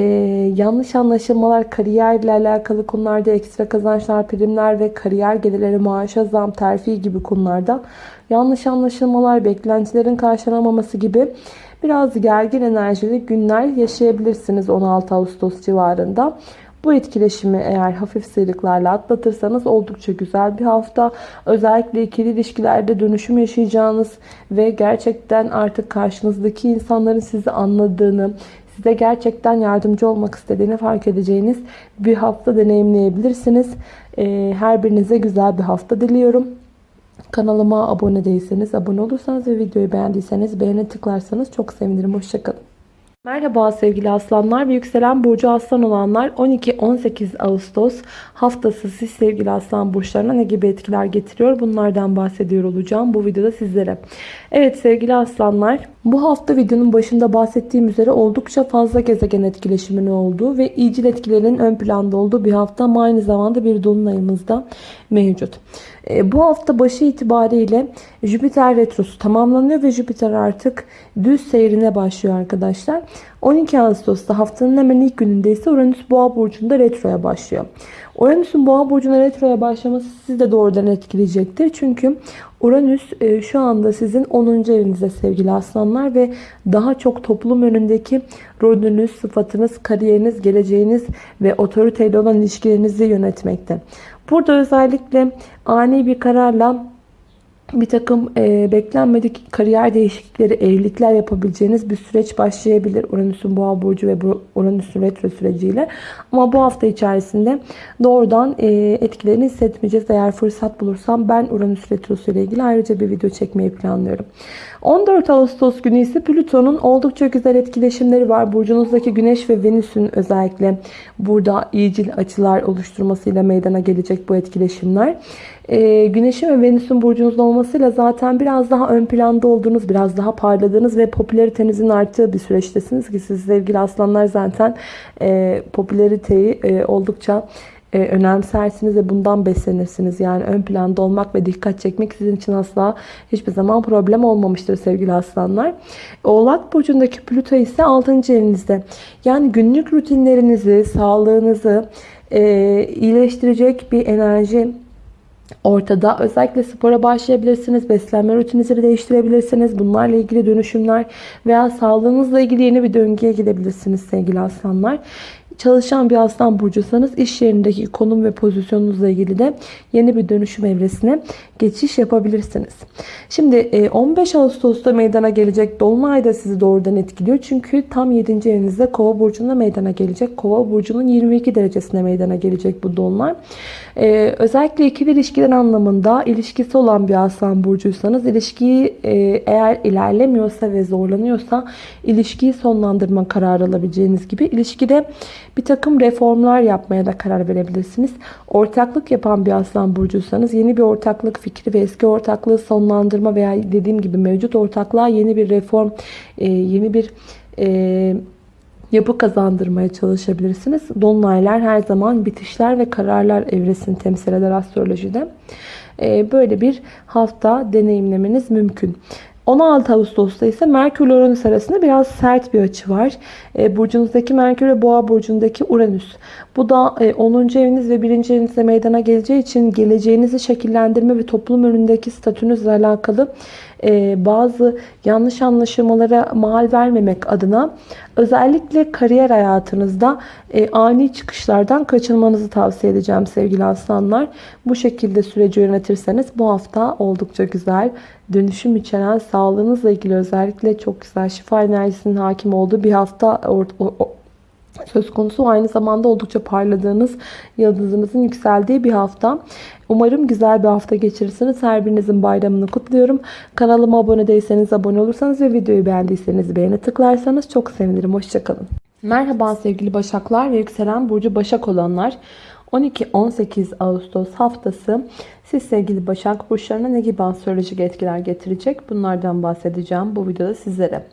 yanlış anlaşılmalar, kariyerle alakalı konularda ekstra kazançlar, primler ve kariyer gelirleri, maaşa zam, terfi gibi konularda yanlış anlaşılmalar, beklentilerin karşılanamaması gibi biraz gergin enerjili günler yaşayabilirsiniz 16 Ağustos civarında. Bu etkileşimi eğer hafif sıyrıklarla atlatırsanız oldukça güzel bir hafta. Özellikle ikili ilişkilerde dönüşüm yaşayacağınız ve gerçekten artık karşınızdaki insanların sizi anladığını, size gerçekten yardımcı olmak istediğini fark edeceğiniz bir hafta deneyimleyebilirsiniz. Ee, her birinize güzel bir hafta diliyorum. Kanalıma abone değilseniz abone olursanız ve videoyu beğendiyseniz beğene tıklarsanız çok sevinirim. Hoşçakalın. Merhaba sevgili aslanlar ve yükselen burcu aslan olanlar 12-18 Ağustos haftası siz sevgili aslan burçlarına ne gibi etkiler getiriyor bunlardan bahsediyor olacağım bu videoda sizlere. Evet sevgili aslanlar bu hafta videonun başında bahsettiğim üzere oldukça fazla gezegen etkileşiminin olduğu ve iyicil etkilerinin ön planda olduğu bir hafta ama aynı zamanda bir dolunayımız da mevcut. E, bu hafta başı itibariyle Jüpiter retrosu tamamlanıyor ve Jüpiter artık düz seyrine başlıyor arkadaşlar. 12 Ağustos'ta haftanın hemen ilk gününde ise Uranüs Boğa burcunda retroya başlıyor. Uranüs'ün Boğa burcuna retroya başlaması sizi de doğrudan etkileyecektir. Çünkü Uranüs e, şu anda sizin 10. evinizde sevgili aslanlar ve daha çok toplum önündeki rolünüz, sıfatınız, kariyeriniz, geleceğiniz ve otoriteyle olan ilişkilerinizi yönetmekte. Burada özellikle ani bir kararla bir takım e, beklenmedik kariyer değişiklikleri, evlilikler yapabileceğiniz bir süreç başlayabilir. Uranüs'ün boğa burcu ve Uranüs'ün retro süreciyle. Ama bu hafta içerisinde doğrudan e, etkilerini hissetmeyeceğiz. Eğer fırsat bulursam ben Uranüs retrosu ile ilgili ayrıca bir video çekmeyi planlıyorum. 14 Ağustos günü ise Plüton'un oldukça güzel etkileşimleri var. Burcunuzdaki Güneş ve Venüs'ün özellikle burada iyicil açılar oluşturmasıyla meydana gelecek bu etkileşimler. Ee, Güneş'in ve Venüs'ün burcunuzda olmasıyla zaten biraz daha ön planda olduğunuz, biraz daha parladığınız ve popülaritenizin arttığı bir süreçtesiniz ki siz sevgili aslanlar zaten e, popülariteyi e, oldukça e, önemsersiniz ve bundan beslenirsiniz. Yani ön planda olmak ve dikkat çekmek sizin için asla hiçbir zaman problem olmamıştır sevgili aslanlar. Oğlak burcundaki Plüto ise 6. evinizde. Yani günlük rutinlerinizi, sağlığınızı iyileştirecek bir enerji ortada. Özellikle spora başlayabilirsiniz. Beslenme rutininizi değiştirebilirsiniz. Bunlarla ilgili dönüşümler veya sağlığınızla ilgili yeni bir döngüye gidebilirsiniz sevgili aslanlar. Çalışan bir aslan burcusanız iş yerindeki konum ve pozisyonunuzla ilgili de yeni bir dönüşüm evresine geçiş yapabilirsiniz. Şimdi 15 e, Ağustos'ta meydana gelecek Dolunay da sizi doğrudan etkiliyor. Çünkü tam 7. evinizde Kova burcunda meydana gelecek. Kova burcunun 22 derecesine meydana gelecek bu Dolunay. Ee, özellikle ikili ilişkiler anlamında ilişkisi olan bir aslan burcuysanız ilişkiyi e, eğer ilerlemiyorsa ve zorlanıyorsa ilişkiyi sonlandırma kararı alabileceğiniz gibi ilişkide bir takım reformlar yapmaya da karar verebilirsiniz. Ortaklık yapan bir aslan burcuysanız yeni bir ortaklık fikri ve eski ortaklığı sonlandırma veya dediğim gibi mevcut ortaklığa yeni bir reform, e, yeni bir e, yapı kazandırmaya çalışabilirsiniz. Dolunaylar her zaman bitişler ve kararlar evresini temsil eder astrolojide. E, böyle bir hafta deneyimlemeniz mümkün. 16 Ağustos'ta ise Merkür Uranüs arasında biraz sert bir açı var. E, burcunuzdaki Merkür ve Boğa burcundaki Uranüs. Bu da 10. E, eviniz ve 1. evinizde meydana geleceği için geleceğinizi şekillendirme ve toplum önündeki statünüzle alakalı bazı yanlış anlaşılmalara mal vermemek adına özellikle kariyer hayatınızda e, ani çıkışlardan kaçınmanızı tavsiye edeceğim sevgili aslanlar. Bu şekilde süreci yönetirseniz bu hafta oldukça güzel dönüşüm içeren sağlığınızla ilgili özellikle çok güzel şifa enerjisinin hakim olduğu bir hafta söz konusu. Aynı zamanda oldukça parladığınız, yıldızınızın yükseldiği bir hafta. Umarım güzel bir hafta geçirirsiniz. Her birinizin bayramını kutluyorum. Kanalıma abone değilseniz abone olursanız ve videoyu beğendiyseniz beğeni tıklarsanız çok sevinirim. Hoşçakalın. Merhaba sevgili Başaklar ve yükselen Burcu Başak olanlar. 12-18 Ağustos haftası siz sevgili Başak burçlarına ne gibi astrolojik etkiler getirecek? Bunlardan bahsedeceğim bu videoda sizlere.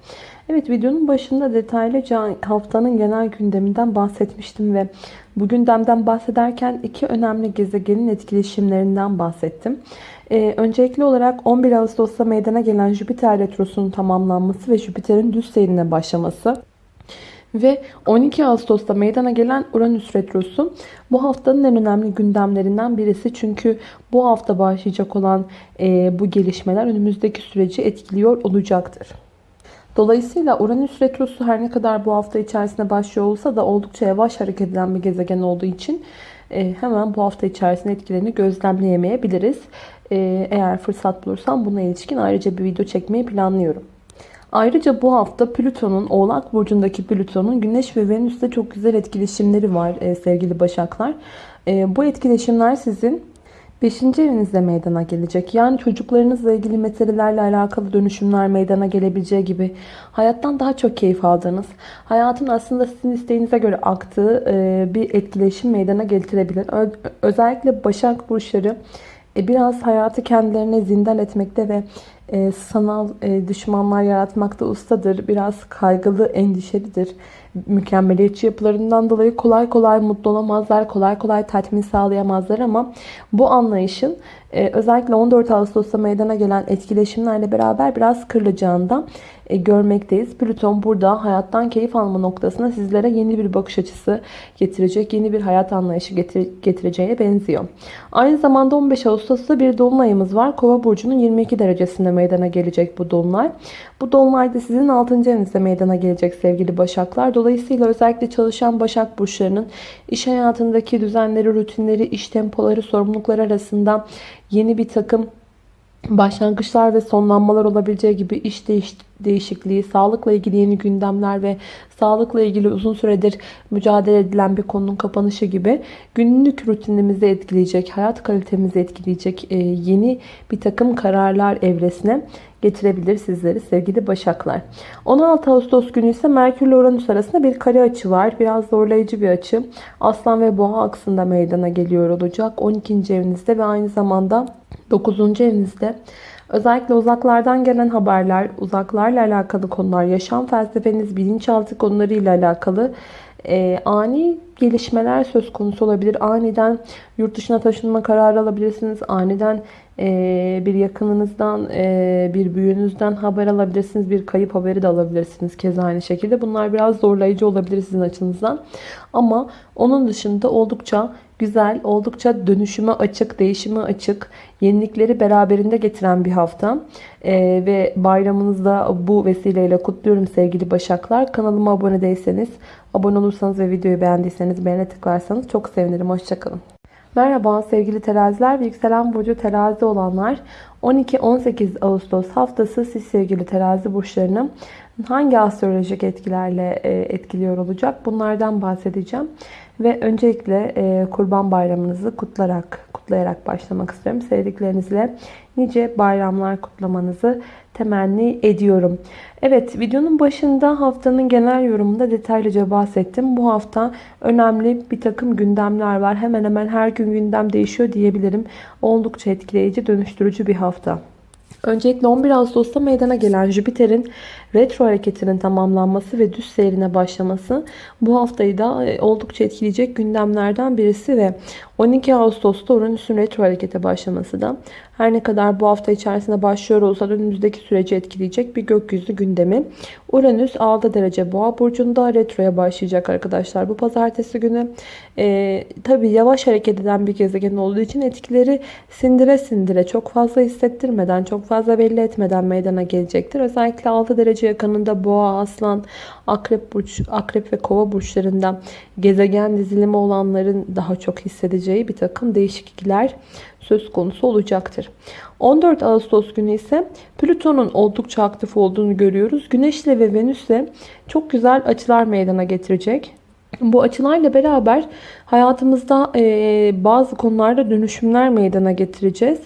Evet videonun başında detaylıca haftanın genel gündeminden bahsetmiştim ve bu gündemden bahsederken iki önemli gezegenin etkileşimlerinden bahsettim. Ee, öncelikli olarak 11 Ağustos'ta meydana gelen Jüpiter Retrosu'nun tamamlanması ve Jüpiter'in düz seyrine başlaması ve 12 Ağustos'ta meydana gelen Uranüs Retrosu bu haftanın en önemli gündemlerinden birisi. Çünkü bu hafta başlayacak olan e, bu gelişmeler önümüzdeki süreci etkiliyor olacaktır. Dolayısıyla Uranüs Retrosu her ne kadar bu hafta içerisinde başlıyor olsa da oldukça yavaş hareket eden bir gezegen olduğu için e, hemen bu hafta içerisinde etkilerini gözlemleyemeyebiliriz. E, eğer fırsat bulursam buna ilişkin ayrıca bir video çekmeyi planlıyorum. Ayrıca bu hafta Plüton'un Oğlak Burcu'ndaki Plüton'un Güneş ve Venüs'te çok güzel etkileşimleri var e, sevgili Başaklar. Bu etkileşimler sizin 5. evinizde meydana gelecek. Yani çocuklarınızla ilgili meselelerle alakalı dönüşümler meydana gelebileceği gibi hayattan daha çok keyif aldığınız, hayatın aslında sizin isteğinize göre aktığı e, bir etkileşim meydana getirebilir. Özellikle Başak Burçları e, biraz hayatı kendilerine zindan etmekte ve e, sanal düşmanlar yaratmakta ustadır. Biraz kaygılı, endişelidir. mükemmeliyetçi yapılarından dolayı kolay kolay mutlu olamazlar. Kolay kolay tatmin sağlayamazlar ama bu anlayışın e, özellikle 14 Ağustos'ta meydana gelen etkileşimlerle beraber biraz kırılacağından e, görmekteyiz. Plüton burada hayattan keyif alma noktasına sizlere yeni bir bakış açısı getirecek, yeni bir hayat anlayışı getir getireceğine benziyor. Aynı zamanda 15 Ağustos'ta bir dolunayımız var. Kova burcunun 22 derecesinde meydana gelecek bu dolunay. Bu dolunay da sizin 6. evinizde meydana gelecek sevgili Başaklar. Dolayısıyla özellikle çalışan Başak burçlarının iş hayatındaki düzenleri, rutinleri, iş tempoları, sorumlulukları arasında yeni bir takım başlangıçlar ve sonlanmalar olabileceği gibi iş değiş değişikliği, sağlıkla ilgili yeni gündemler ve sağlıkla ilgili uzun süredir mücadele edilen bir konunun kapanışı gibi günlük rutinimizi etkileyecek, hayat kalitemizi etkileyecek e, yeni bir takım kararlar evresine getirebilir sizleri sevgili başaklar. 16 Ağustos günü ise Merkür ile Uranüs arasında bir kare açı var. Biraz zorlayıcı bir açı. Aslan ve Boğa aksında meydana geliyor olacak. 12. evinizde ve aynı zamanda 9. evinizde. Özellikle uzaklardan gelen haberler, uzaklarla alakalı konular, yaşam felsefeniz, bilinçaltı konularıyla alakalı e, ani gelişmeler söz konusu olabilir. Aniden yurt dışına taşınma kararı alabilirsiniz. Aniden e, bir yakınınızdan, e, bir büyüğünüzden haber alabilirsiniz. Bir kayıp haberi de alabilirsiniz. Keza aynı şekilde. Bunlar biraz zorlayıcı olabilir sizin açınızdan. Ama onun dışında oldukça güzel, oldukça dönüşüme açık, değişime açık, yenilikleri beraberinde getiren bir hafta. Ee, ve bayramınızda bu vesileyle kutluyorum sevgili Başaklar. Kanalıma abone değilseniz, abone olursanız ve videoyu beğendiyseniz beğene tıklarsanız çok sevinirim. Hoşçakalın. Merhaba sevgili teraziler ve yükselen burcu terazi olanlar 12-18 Ağustos haftası siz sevgili terazi burçlarını hangi astrolojik etkilerle e, etkiliyor olacak bunlardan bahsedeceğim. Ve öncelikle e, Kurban Bayramınızı kutlarak, kutlayarak başlamak istiyorum. Sevdiklerinizle nice bayramlar kutlamanızı temenni ediyorum. Evet videonun başında haftanın genel yorumunda detaylıca bahsettim. Bu hafta önemli bir takım gündemler var. Hemen hemen her gün gündem değişiyor diyebilirim. Oldukça etkileyici, dönüştürücü bir hafta. Öncelikle 11 Ağustos'ta meydana gelen Jüpiter'in retro hareketinin tamamlanması ve düz seyrine başlaması bu haftayı da e, oldukça etkileyecek gündemlerden birisi ve 12 Ağustos'ta Uranüs'ün retro harekete başlaması da her ne kadar bu hafta içerisinde başlıyor olsa da önümüzdeki süreci etkileyecek bir gökyüzü gündemi. Uranüs 6 derece boğa burcunda retroya başlayacak arkadaşlar bu pazartesi günü. Ee, Tabi yavaş hareket eden bir gezegen olduğu için etkileri sindire sindire çok fazla hissettirmeden çok fazla belli etmeden meydana gelecektir. Özellikle 6 derece yakınında boğa, aslan, akrep, burç, akrep ve kova burçlarında gezegen dizilimi olanların daha çok hissedeceği bir takım değişiklikler söz konusu olacaktır. 14 Ağustos günü ise Plüton'un oldukça aktif olduğunu görüyoruz. Güneş ile ve Venüs ile çok güzel açılar meydana getirecek. Bu açılarla beraber hayatımızda e, bazı konularda dönüşümler meydana getireceğiz.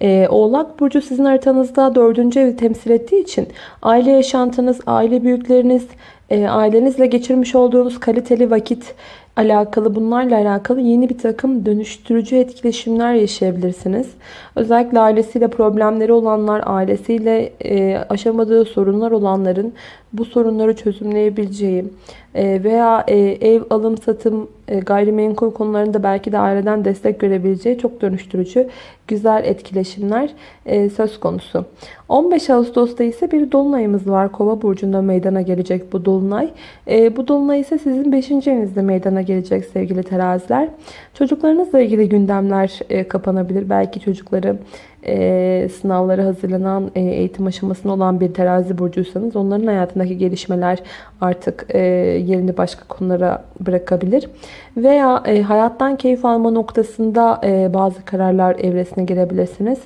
E, Oğlak Burcu sizin haritanızda 4. evi temsil ettiği için aile yaşantınız, aile büyükleriniz, e, ailenizle geçirmiş olduğunuz kaliteli vakit alakalı bunlarla alakalı yeni bir takım dönüştürücü etkileşimler yaşayabilirsiniz. Özellikle ailesiyle problemleri olanlar, ailesiyle e, aşamadığı sorunlar olanların bu sorunları çözümleyebileceği e, veya e, ev alım satım e, gayrimenkul konularında belki de aileden destek görebileceği çok dönüştürücü güzel etkileşimler söz konusu. 15 Ağustos'ta ise bir dolunayımız var. Kova burcunda meydana gelecek bu dolunay. Bu dolunay ise sizin 5. evinizde meydana gelecek sevgili teraziler. Çocuklarınızla ilgili gündemler kapanabilir. Belki çocukları e, sınavlara hazırlanan e, eğitim aşamasında olan bir terazi burcuysanız onların hayatındaki gelişmeler artık e, yerini başka konulara bırakabilir. Veya e, hayattan keyif alma noktasında e, bazı kararlar evresine girebilirsiniz.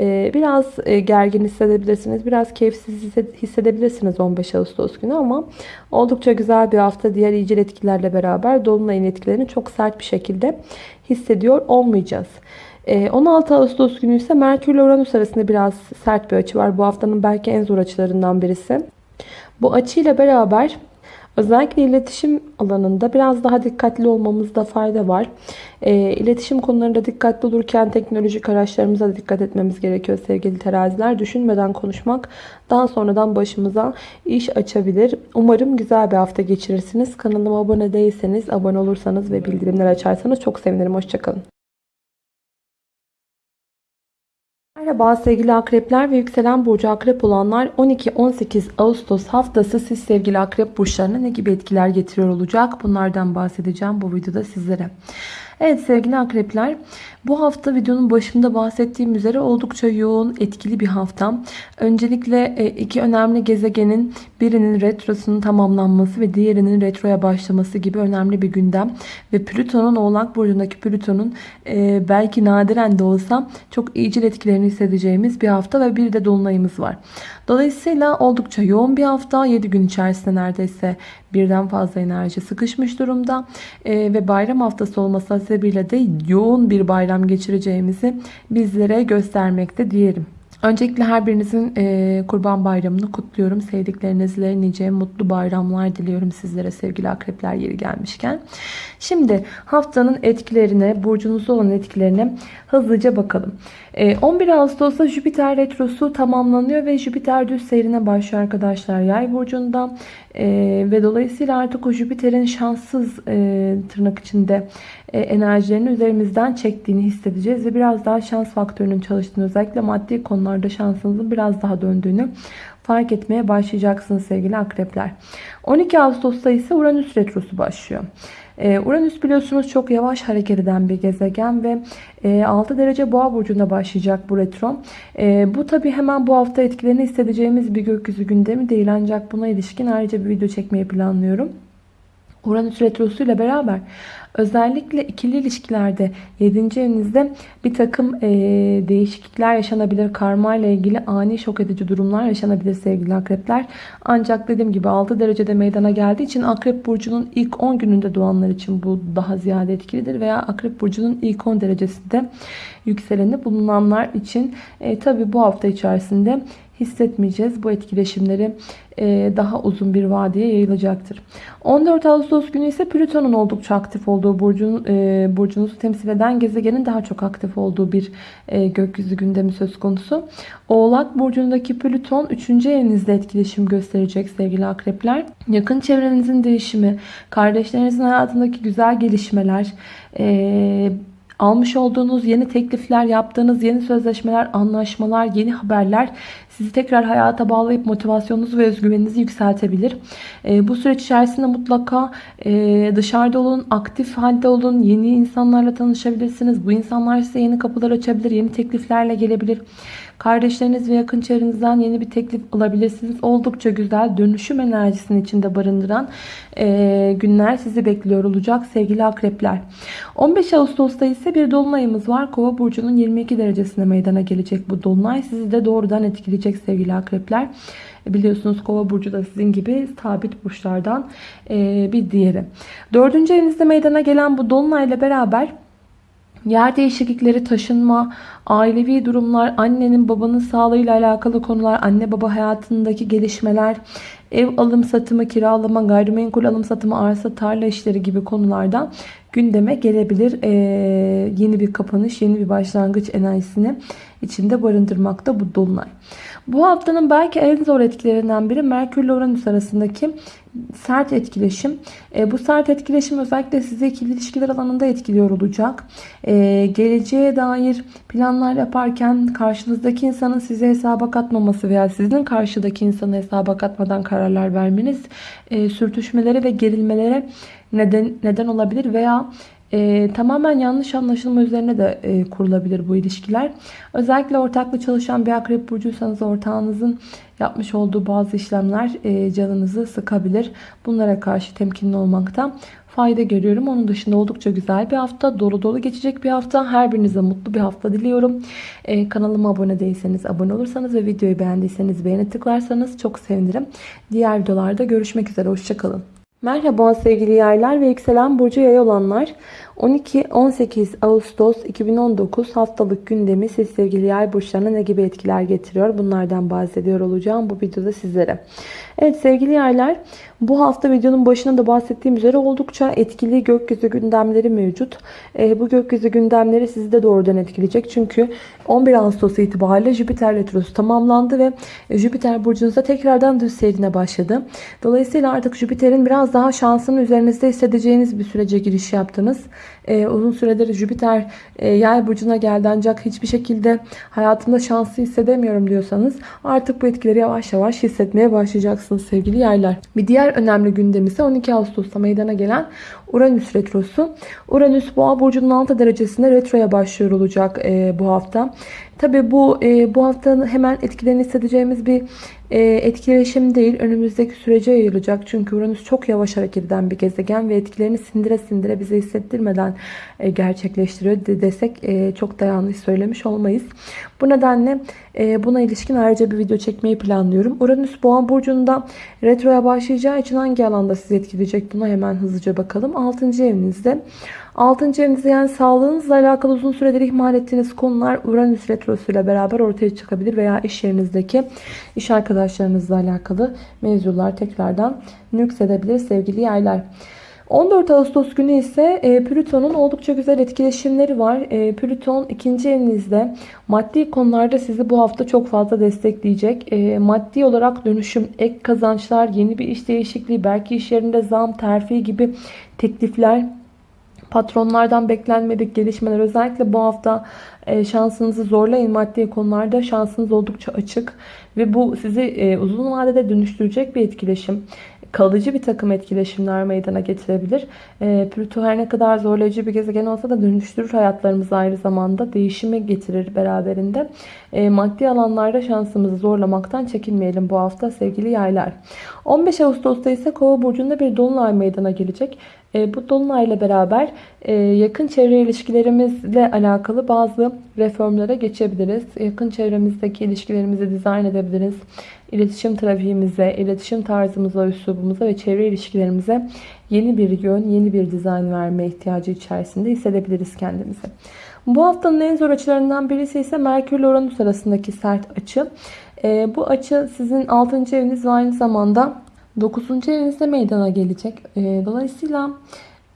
E, biraz e, gergin hissedebilirsiniz. Biraz keyifsiz hissedebilirsiniz 15 Ağustos günü ama oldukça güzel bir hafta. Diğer iyicil etkilerle beraber Dolunay'ın etkilerini çok sert bir şekilde hissediyor olmayacağız. 16 ee, Ağustos günü ise Merkür ile Uranüs arasında biraz sert bir açı var. Bu haftanın belki en zor açılarından birisi. Bu açıyla beraber Özellikle iletişim alanında biraz daha dikkatli olmamızda fayda var. E, iletişim konularında dikkatli olurken teknolojik araçlarımıza da dikkat etmemiz gerekiyor sevgili teraziler. Düşünmeden konuşmak daha sonradan başımıza iş açabilir. Umarım güzel bir hafta geçirirsiniz. Kanalıma abone değilseniz, abone olursanız ve bildirimler açarsanız çok sevinirim. Hoşçakalın. Merhaba sevgili akrepler ve yükselen burcu akrep olanlar 12-18 Ağustos haftası siz sevgili akrep burçlarına ne gibi etkiler getiriyor olacak? Bunlardan bahsedeceğim bu videoda sizlere. Evet sevgili akrepler bu hafta videonun başında bahsettiğim üzere oldukça yoğun etkili bir hafta. Öncelikle e, iki önemli gezegenin birinin retrosunun tamamlanması ve diğerinin retroya başlaması gibi önemli bir gündem. Ve Plüton'un oğlak burcundaki Plüton'un e, belki nadiren de olsa çok iyicil etkilerini hissedeceğimiz bir hafta ve bir de dolunayımız var. Dolayısıyla oldukça yoğun bir hafta 7 gün içerisinde neredeyse birden fazla enerji sıkışmış durumda. E, ve bayram haftası olması sebebiyle de yoğun bir bayram geçireceğimizi bizlere göstermekte diyelim. Öncelikle her birinizin e, kurban bayramını kutluyorum. Sevdiklerinizle nice mutlu bayramlar diliyorum sizlere sevgili akrepler yeri gelmişken. Şimdi haftanın etkilerine, burcunuzda olan etkilerine hızlıca bakalım. 11 ee, Ağustos'ta Jüpiter Retrosu tamamlanıyor ve Jüpiter düz seyrine başlıyor arkadaşlar yay burcunda. Ee, ve dolayısıyla artık o Jüpiter'in şanssız e, tırnak içinde e, enerjilerini üzerimizden çektiğini hissedeceğiz. Ve biraz daha şans faktörünün çalıştığını özellikle maddi konularda şansınızın biraz daha döndüğünü fark etmeye başlayacaksınız sevgili akrepler. 12 Ağustos'ta ise Uranüs Retrosu başlıyor. Ee, Uranüs biliyorsunuz çok yavaş hareket eden bir gezegen ve 6 e, derece boğa burcunda başlayacak bu retro. E, bu tabi hemen bu hafta etkilerini hissedeceğimiz bir gökyüzü gündemi değil ancak buna ilişkin ayrıca bir video çekmeyi planlıyorum. Uranüs retrosu ile beraber özellikle ikili ilişkilerde 7. evinizde bir takım e, değişiklikler yaşanabilir. Karma ile ilgili ani şok edici durumlar yaşanabilir sevgili akrepler. Ancak dediğim gibi 6 derecede meydana geldiği için akrep burcunun ilk 10 gününde doğanlar için bu daha ziyade etkilidir. Veya akrep burcunun ilk 10 derecesinde yükseleni bulunanlar için e, tabi bu hafta içerisinde hissetmeyeceğiz. Bu etkileşimleri daha uzun bir vadeye yayılacaktır. 14 Ağustos günü ise Plüton'un oldukça aktif olduğu burcun, e, burcunuzu temsil eden gezegenin daha çok aktif olduğu bir e, gökyüzü gündemi söz konusu. Oğlak burcundaki Plüton 3. evinizde etkileşim gösterecek sevgili akrepler. Yakın çevrenizin değişimi, kardeşlerinizin hayatındaki güzel gelişmeler, almış olduğunuz yeni teklifler, yaptığınız yeni sözleşmeler, anlaşmalar, yeni haberler sizi tekrar hayata bağlayıp motivasyonunuzu ve özgüveninizi yükseltebilir. E, bu süreç içerisinde mutlaka e, dışarıda olun, aktif halde olun, yeni insanlarla tanışabilirsiniz. Bu insanlar size yeni kapılar açabilir, yeni tekliflerle gelebilir. Kardeşleriniz ve yakın çevrenizden yeni bir teklif alabilirsiniz. Oldukça güzel dönüşüm enerjisini içinde barındıran e, günler sizi bekliyor olacak sevgili akrepler. 15 Ağustos'ta ise bir dolunayımız var. Kova burcunun 22 derecesinde meydana gelecek bu dolunay. Sizi de doğrudan etkileyecek sevgili akrepler. Biliyorsunuz kova burcu da sizin gibi sabit burçlardan e, bir diğeri. Dördüncü evinizde meydana gelen bu dolunayla beraber Yer değişiklikleri, taşınma, ailevi durumlar, annenin babanın sağlığıyla alakalı konular, anne baba hayatındaki gelişmeler, ev alım satımı, kiralama, gayrimenkul alım satımı, arsa, tarla işleri gibi konulardan gündeme gelebilir. Ee, yeni bir kapanış, yeni bir başlangıç enerjisini içinde barındırmakta bu dolunay. Bu haftanın belki en zor etkilerinden biri Merkür ile Uranüs arasındaki sert etkileşim. E, bu sert etkileşim özellikle sizi ikili ilişkiler alanında etkiliyor olacak. E, geleceğe dair planlar yaparken karşınızdaki insanın size hesaba katmaması veya sizin karşıdaki insanı hesaba katmadan kararlar vermeniz e, sürtüşmelere ve gerilmelere neden, neden olabilir veya e, tamamen yanlış anlaşılma üzerine de e, kurulabilir bu ilişkiler. Özellikle ortaklı çalışan bir akrep burcuysanız ortağınızın yapmış olduğu bazı işlemler e, canınızı sıkabilir. Bunlara karşı temkinli olmakta fayda görüyorum. Onun dışında oldukça güzel bir hafta. Dolu dolu geçecek bir hafta. Her birinize mutlu bir hafta diliyorum. Ee, kanalıma abone değilseniz abone olursanız ve videoyu beğendiyseniz beğeni tıklarsanız çok sevinirim. Diğer videolarda görüşmek üzere. Hoşçakalın. Merhaba sevgili yaylar ve yükselen burcu yay olanlar. 12-18 Ağustos 2019 haftalık gündemi siz sevgili yay burçlarına ne gibi etkiler getiriyor? Bunlardan bahsediyor olacağım bu videoda sizlere. Evet sevgili yaylar bu hafta videonun başında da bahsettiğim üzere oldukça etkili gökyüzü gündemleri mevcut. E, bu gökyüzü gündemleri sizi de doğrudan etkileyecek. Çünkü 11 Ağustos itibariyle Jüpiter Retrosu tamamlandı ve Jüpiter burcunuzda tekrardan düz seyrine başladı. Dolayısıyla artık Jüpiter'in biraz daha şansını üzerinizde hissedeceğiniz bir sürece giriş yaptınız. Ee, uzun süredir Jüpiter e, yay burcuna geldi ancak hiçbir şekilde hayatımda şanslı hissedemiyorum diyorsanız artık bu etkileri yavaş yavaş hissetmeye başlayacaksınız sevgili yaylar. Bir diğer önemli gündem ise 12 Ağustos'ta meydana gelen Uranüs Retrosu. Uranüs Boğa burcunun 6 derecesinde retroya başlıyor olacak e, bu hafta. Tabi bu e, bu haftanın hemen etkilerini hissedeceğimiz bir e, etkileşim değil. Önümüzdeki sürece yayılacak. Çünkü Uranüs çok yavaş hareket eden bir gezegen ve etkilerini sindire sindire bize hissettirmeden e, gerçekleştiriyor de desek e, çok da yanlış söylemiş olmayız. Bu nedenle e, buna ilişkin ayrıca bir video çekmeyi planlıyorum. Uranüs Boğa burcunda retroya başlayacağı için hangi alanda sizi etkileyecek buna hemen hızlıca bakalım. 6. evinizde 6. evinizde yani sağlığınızla alakalı uzun süredir ihmal ettiğiniz konular Uranüs Retrosu ile beraber ortaya çıkabilir veya iş yerinizdeki iş arkadaşlarınızla alakalı mevzular tekrardan nüksedebilir sevgili yaylar. 14 Ağustos günü ise e, Plüton'un oldukça güzel etkileşimleri var. E, Plüton ikinci evinizde maddi konularda sizi bu hafta çok fazla destekleyecek. E, maddi olarak dönüşüm, ek kazançlar, yeni bir iş değişikliği, belki iş yerinde zam, terfi gibi teklifler Patronlardan beklenmedik gelişmeler özellikle bu hafta e, şansınızı zorlayın. Maddi konularda şansınız oldukça açık. Ve bu sizi e, uzun vadede dönüştürecek bir etkileşim. Kalıcı bir takım etkileşimler meydana getirebilir. E, Plüto her ne kadar zorlayıcı bir gezegen olsa da dönüştürür hayatlarımızı aynı zamanda. Değişimi getirir beraberinde. Maddi alanlarda şansımızı zorlamaktan çekinmeyelim bu hafta sevgili yaylar. 15 Ağustos'ta ise Kova burcunda bir dolunay meydana gelecek. E, bu dolunayla beraber e, yakın çevre ilişkilerimizle alakalı bazı reformlara geçebiliriz. Yakın çevremizdeki ilişkilerimizi dizayn edebiliriz. İletişim trafiğimize, iletişim tarzımıza, üslubumuza ve çevre ilişkilerimize yeni bir yön, yeni bir dizayn verme ihtiyacı içerisinde hissedebiliriz kendimizi. Bu haftanın en zor açılarından birisi ise Merkür ile Uranüs arasındaki sert açı. E, bu açı sizin 6. eviniz ve aynı zamanda 9. evinizde meydana gelecek. Ee, dolayısıyla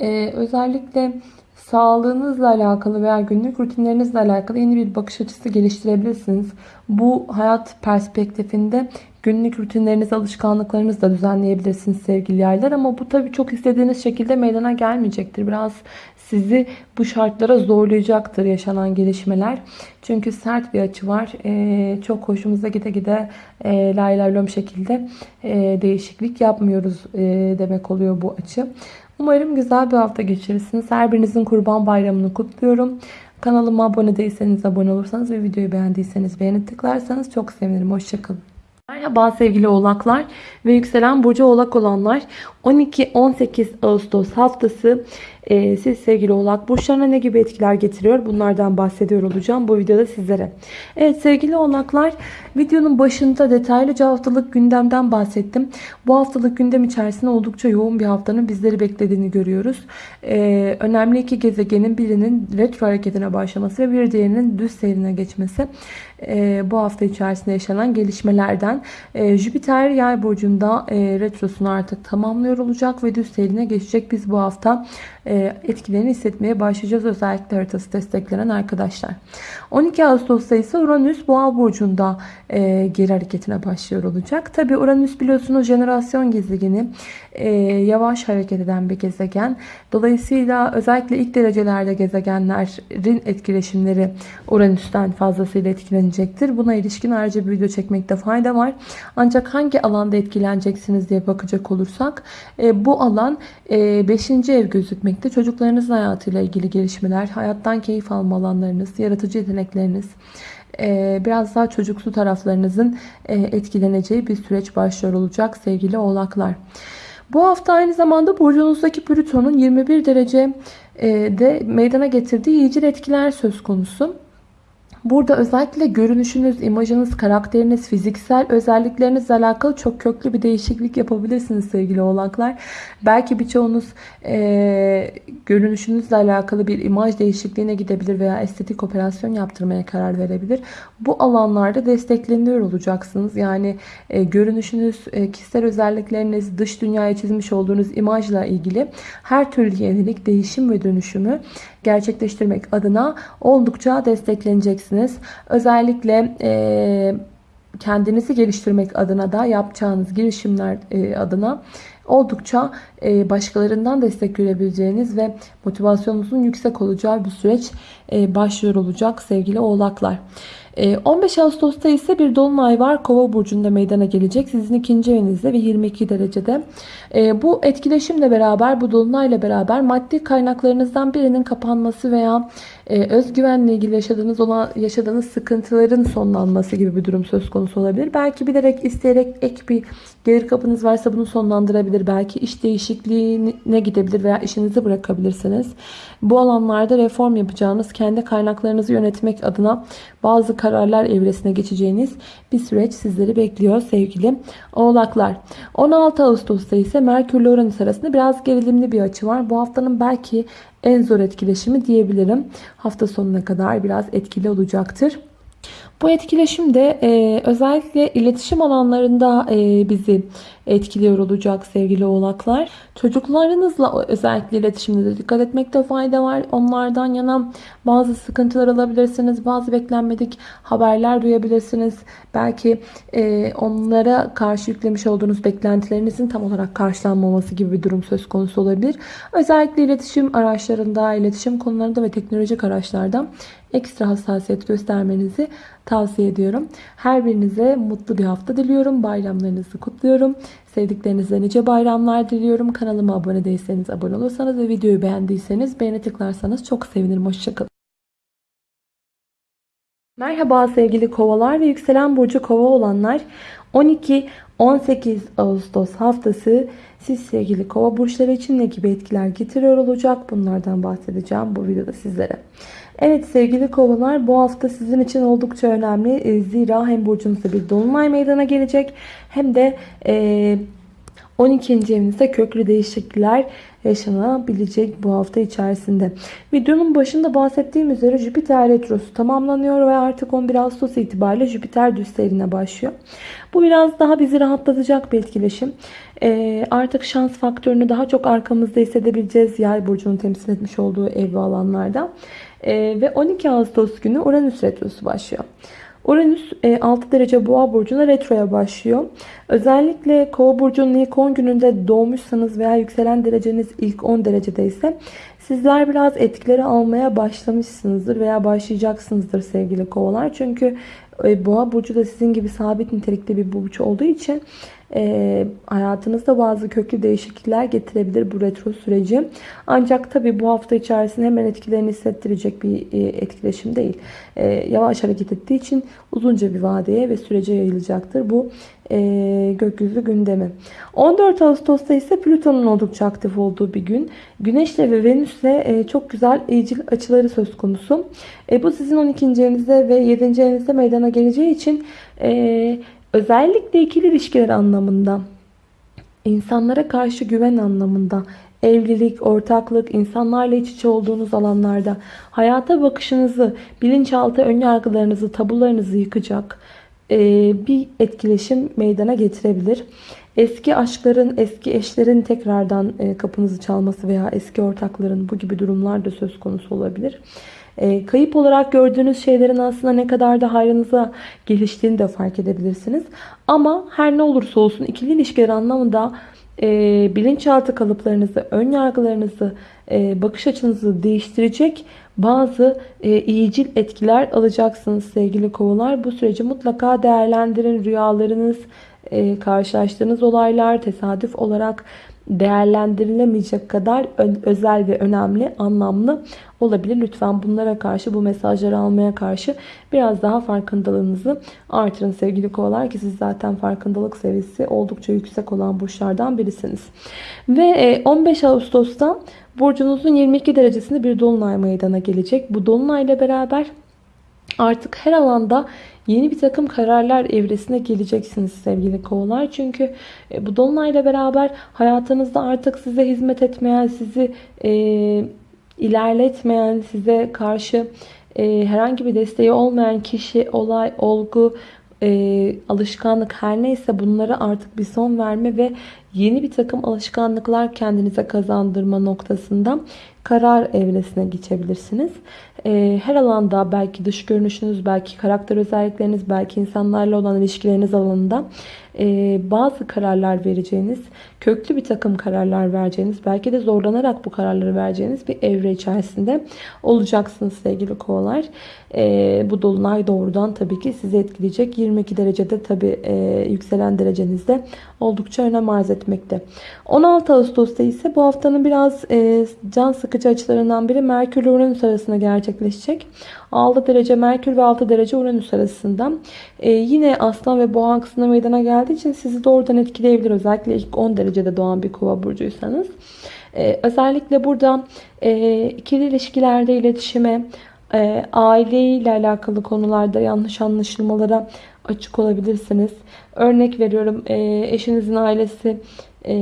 e, özellikle sağlığınızla alakalı veya günlük rutinlerinizle alakalı yeni bir bakış açısı geliştirebilirsiniz. Bu hayat perspektifinde günlük rutinleriniz, alışkanlıklarınızı da düzenleyebilirsiniz sevgili yaylar. Ama bu tabii çok istediğiniz şekilde meydana gelmeyecektir. Biraz sizi bu şartlara zorlayacaktır yaşanan gelişmeler. Çünkü sert bir açı var. Ee, çok hoşumuza gide gide e, lay şekilde e, değişiklik yapmıyoruz e, demek oluyor bu açı. Umarım güzel bir hafta geçirirsiniz. Her birinizin kurban bayramını kutluyorum. Kanalıma abone değilseniz abone olursanız ve videoyu beğendiyseniz beğeni tıklarsanız çok sevinirim. Hoşçakalın. Merhaba sevgili oğlaklar ve yükselen burcu oğlak olanlar 12-18 Ağustos haftası e, siz sevgili oğlak burçlarına ne gibi etkiler getiriyor bunlardan bahsediyor olacağım bu videoda sizlere. Evet sevgili oğlaklar videonun başında detaylıca haftalık gündemden bahsettim. Bu haftalık gündem içerisinde oldukça yoğun bir haftanın bizleri beklediğini görüyoruz. E, önemli iki gezegenin birinin retro hareketine başlaması ve bir diğerinin düz seyrine geçmesi e, bu hafta içerisinde yaşanan gelişmelerden. E, Jüpiter yay burcunda e, retrosunu artık tamamlıyor olacak ve düz seyrine geçecek. Biz bu hafta etkilerini hissetmeye başlayacağız. Özellikle haritası desteklenen arkadaşlar. 12 Ağustos'ta ise Uranüs Boğa burcunda e, geri hareketine başlıyor olacak. Tabi Uranüs biliyorsunuz jenerasyon gezegeni. E, yavaş hareket eden bir gezegen. Dolayısıyla özellikle ilk derecelerde gezegenlerin etkileşimleri Uranüs'ten fazlasıyla etkilenecektir. Buna ilişkin ayrıca bir video çekmekte fayda var. Ancak hangi alanda etkileneceksiniz diye bakacak olursak bu alan 5. ev gözükmekte. Çocuklarınızın hayatıyla ilgili gelişmeler, hayattan keyif alma alanlarınız, yaratıcı yetenekleriniz, biraz daha çocuksu taraflarınızın etkileneceği bir süreç başlıyor olacak sevgili oğlaklar. Bu hafta aynı zamanda burcunuzdaki Plüton'un 21 derece e, de meydana getirdiği iyicil etkiler söz konusu. Burada özellikle görünüşünüz, imajınız, karakteriniz, fiziksel özelliklerinizle alakalı çok köklü bir değişiklik yapabilirsiniz sevgili oğlaklar. Belki birçoğunuz e, görünüşünüzle alakalı bir imaj değişikliğine gidebilir veya estetik operasyon yaptırmaya karar verebilir. Bu alanlarda destekleniyor olacaksınız. Yani e, görünüşünüz, e, kişisel özellikleriniz, dış dünyaya çizmiş olduğunuz imajla ilgili her türlü yenilik, değişim ve dönüşümü gerçekleştirmek adına oldukça destekleneceksiniz. Özellikle e, kendinizi geliştirmek adına da yapacağınız girişimler e, adına oldukça e, başkalarından destek görebileceğiniz ve motivasyonunuzun yüksek olacağı bir süreç e, başlıyor olacak sevgili oğlaklar. 15 Ağustos'ta ise bir dolunay var. Kova burcunda meydana gelecek. Sizin ikinci evinizde ve 22 derecede. Bu etkileşimle beraber, bu dolunayla beraber maddi kaynaklarınızdan birinin kapanması veya özgüvenle ilgili yaşadığınız olan yaşadığınız sıkıntıların sonlanması gibi bir durum söz konusu olabilir. Belki bilerek, isteyerek ek bir gelir kapınız varsa bunu sonlandırabilir. Belki iş değişikliğine gidebilir veya işinizi bırakabilirsiniz. Bu alanlarda reform yapacağınız, kendi kaynaklarınızı yönetmek adına bazı kararlar evresine geçeceğiniz bir süreç sizleri bekliyor sevgili oğlaklar. 16 Ağustos'ta ise Merkür ile Uranüs arasında biraz gerilimli bir açı var. Bu haftanın belki en zor etkileşimi diyebilirim. Hafta sonuna kadar biraz etkili olacaktır. Bu etkileşim de e, özellikle iletişim alanlarında e, bizi etkiliyor olacak sevgili oğlaklar. Çocuklarınızla özellikle iletişimde de dikkat etmekte fayda var. Onlardan yana bazı sıkıntılar alabilirsiniz. Bazı beklenmedik haberler duyabilirsiniz. Belki e, onlara karşı yüklemiş olduğunuz beklentilerinizin tam olarak karşılanmaması gibi bir durum söz konusu olabilir. Özellikle iletişim araçlarında, iletişim konularında ve teknolojik araçlarda ekstra hassasiyet göstermenizi tavsiye ediyorum. Her birinize mutlu bir hafta diliyorum. Bayramlarınızı kutluyorum. Sevdiklerinizle nice bayramlar diliyorum. Kanalıma abone değilseniz abone olursanız ve videoyu beğendiyseniz beğeni tıklarsanız çok sevinirim. Hoşçakalın. Merhaba sevgili kovalar ve yükselen burcu kova olanlar. 12-18 Ağustos haftası siz sevgili kova burçları için ne gibi etkiler getiriyor olacak? Bunlardan bahsedeceğim bu videoda sizlere. Evet sevgili kovalar bu hafta sizin için oldukça önemli. E, zira hem burcunuzda bir dolunay meydana gelecek hem de 12. E, evinizde köklü değişiklikler yaşanabilecek bu hafta içerisinde. Videonun başında bahsettiğim üzere Jüpiter Retrosu tamamlanıyor ve artık 11 Ağustos itibariyle Jüpiter düz başlıyor. Bu biraz daha bizi rahatlatacak bir etkileşim. Ee, artık şans faktörünü daha çok arkamızda hissedebileceğiz yay burcunun temsil etmiş olduğu ev ve alanlarda. Ee, ve 12 Ağustos günü Uranüs Retrosu başlıyor. Uranüs 6 e, derece boğa burcuna retroya başlıyor. Özellikle kova burcunun ilk 10 gününde doğmuşsanız veya yükselen dereceniz ilk 10 derecede ise sizler biraz etkileri almaya başlamışsınızdır veya başlayacaksınızdır sevgili kovalar. Çünkü e, boğa burcu da sizin gibi sabit nitelikte bir burç olduğu için e, hayatınızda bazı köklü değişiklikler getirebilir bu retro süreci. Ancak tabi bu hafta içerisinde hemen etkilerini hissettirecek bir e, etkileşim değil. E, yavaş hareket ettiği için uzunca bir vadeye ve sürece yayılacaktır bu e, gökyüzü gündemi. 14 Ağustos'ta ise Plüton'un oldukça aktif olduğu bir gün. Güneş'le ve Venüs'le e, çok güzel iyicil açıları söz konusu. E, bu sizin 12. evinizde ve 7. evinizde meydana geleceği için e, Özellikle ikili ilişkiler anlamında, insanlara karşı güven anlamında, evlilik, ortaklık, insanlarla iç içe olduğunuz alanlarda hayata bakışınızı, bilinçaltı önyargılarınızı, tabularınızı yıkacak e, bir etkileşim meydana getirebilir. Eski aşkların, eski eşlerin tekrardan e, kapınızı çalması veya eski ortakların bu gibi durumlar da söz konusu olabilir. E, kayıp olarak gördüğünüz şeylerin aslında ne kadar da hayrınıza geliştiğini de fark edebilirsiniz. Ama her ne olursa olsun ikili ilişkiler anlamında e, bilinçaltı kalıplarınızı, ön yargılarınızı, e, bakış açınızı değiştirecek bazı e, iyicil etkiler alacaksınız sevgili kovalar. Bu süreci mutlaka değerlendirin. Rüyalarınız, karşılaştığınız olaylar tesadüf olarak değerlendirilemeyecek kadar özel ve önemli, anlamlı olabilir. Lütfen bunlara karşı, bu mesajları almaya karşı biraz daha farkındalığınızı artırın sevgili kovalar ki siz zaten farkındalık seviyesi oldukça yüksek olan burçlardan birisiniz. Ve 15 e, Ağustos'ta burcunuzun 22 derecesinde bir dolunay meydana gelecek. Bu dolunay ile beraber Artık her alanda yeni bir takım kararlar evresine geleceksiniz sevgili kovalar. Çünkü e, bu dolunayla beraber hayatınızda artık size hizmet etmeyen, sizi e, ilerletmeyen, size karşı e, herhangi bir desteği olmayan kişi, olay, olgu, e, alışkanlık her neyse bunlara artık bir son verme ve yeni bir takım alışkanlıklar kendinize kazandırma noktasında karar evresine geçebilirsiniz. E, her alanda belki dış görünüşünüz, belki karakter özellikleriniz, belki insanlarla olan ilişkileriniz alanında e, bazı kararlar vereceğiniz, köklü bir takım kararlar vereceğiniz, belki de zorlanarak bu kararları vereceğiniz bir evre içerisinde olacaksınız sevgili kovalar. E, bu dolunay doğrudan tabii ki sizi etkileyecek. 22 derecede tabii e, yükselen derecenizde oldukça önem arz etmekte. 16 Ağustos'ta ise bu haftanın biraz can sıkıcı açılarından biri Merkür Uranüs arasında gerçekleşecek. 6 derece Merkür ve 6 derece Uranüs arasında. Yine Aslan ve Boğa aksına meydana geldiği için sizi doğrudan etkileyebilir. Özellikle ilk 10 derecede doğan bir kova burcuysanız. E, özellikle burada e, ikili ilişkilerde iletişime, e, aileyle alakalı konularda yanlış anlaşılmalara açık olabilirsiniz. Örnek veriyorum e, eşinizin ailesi e,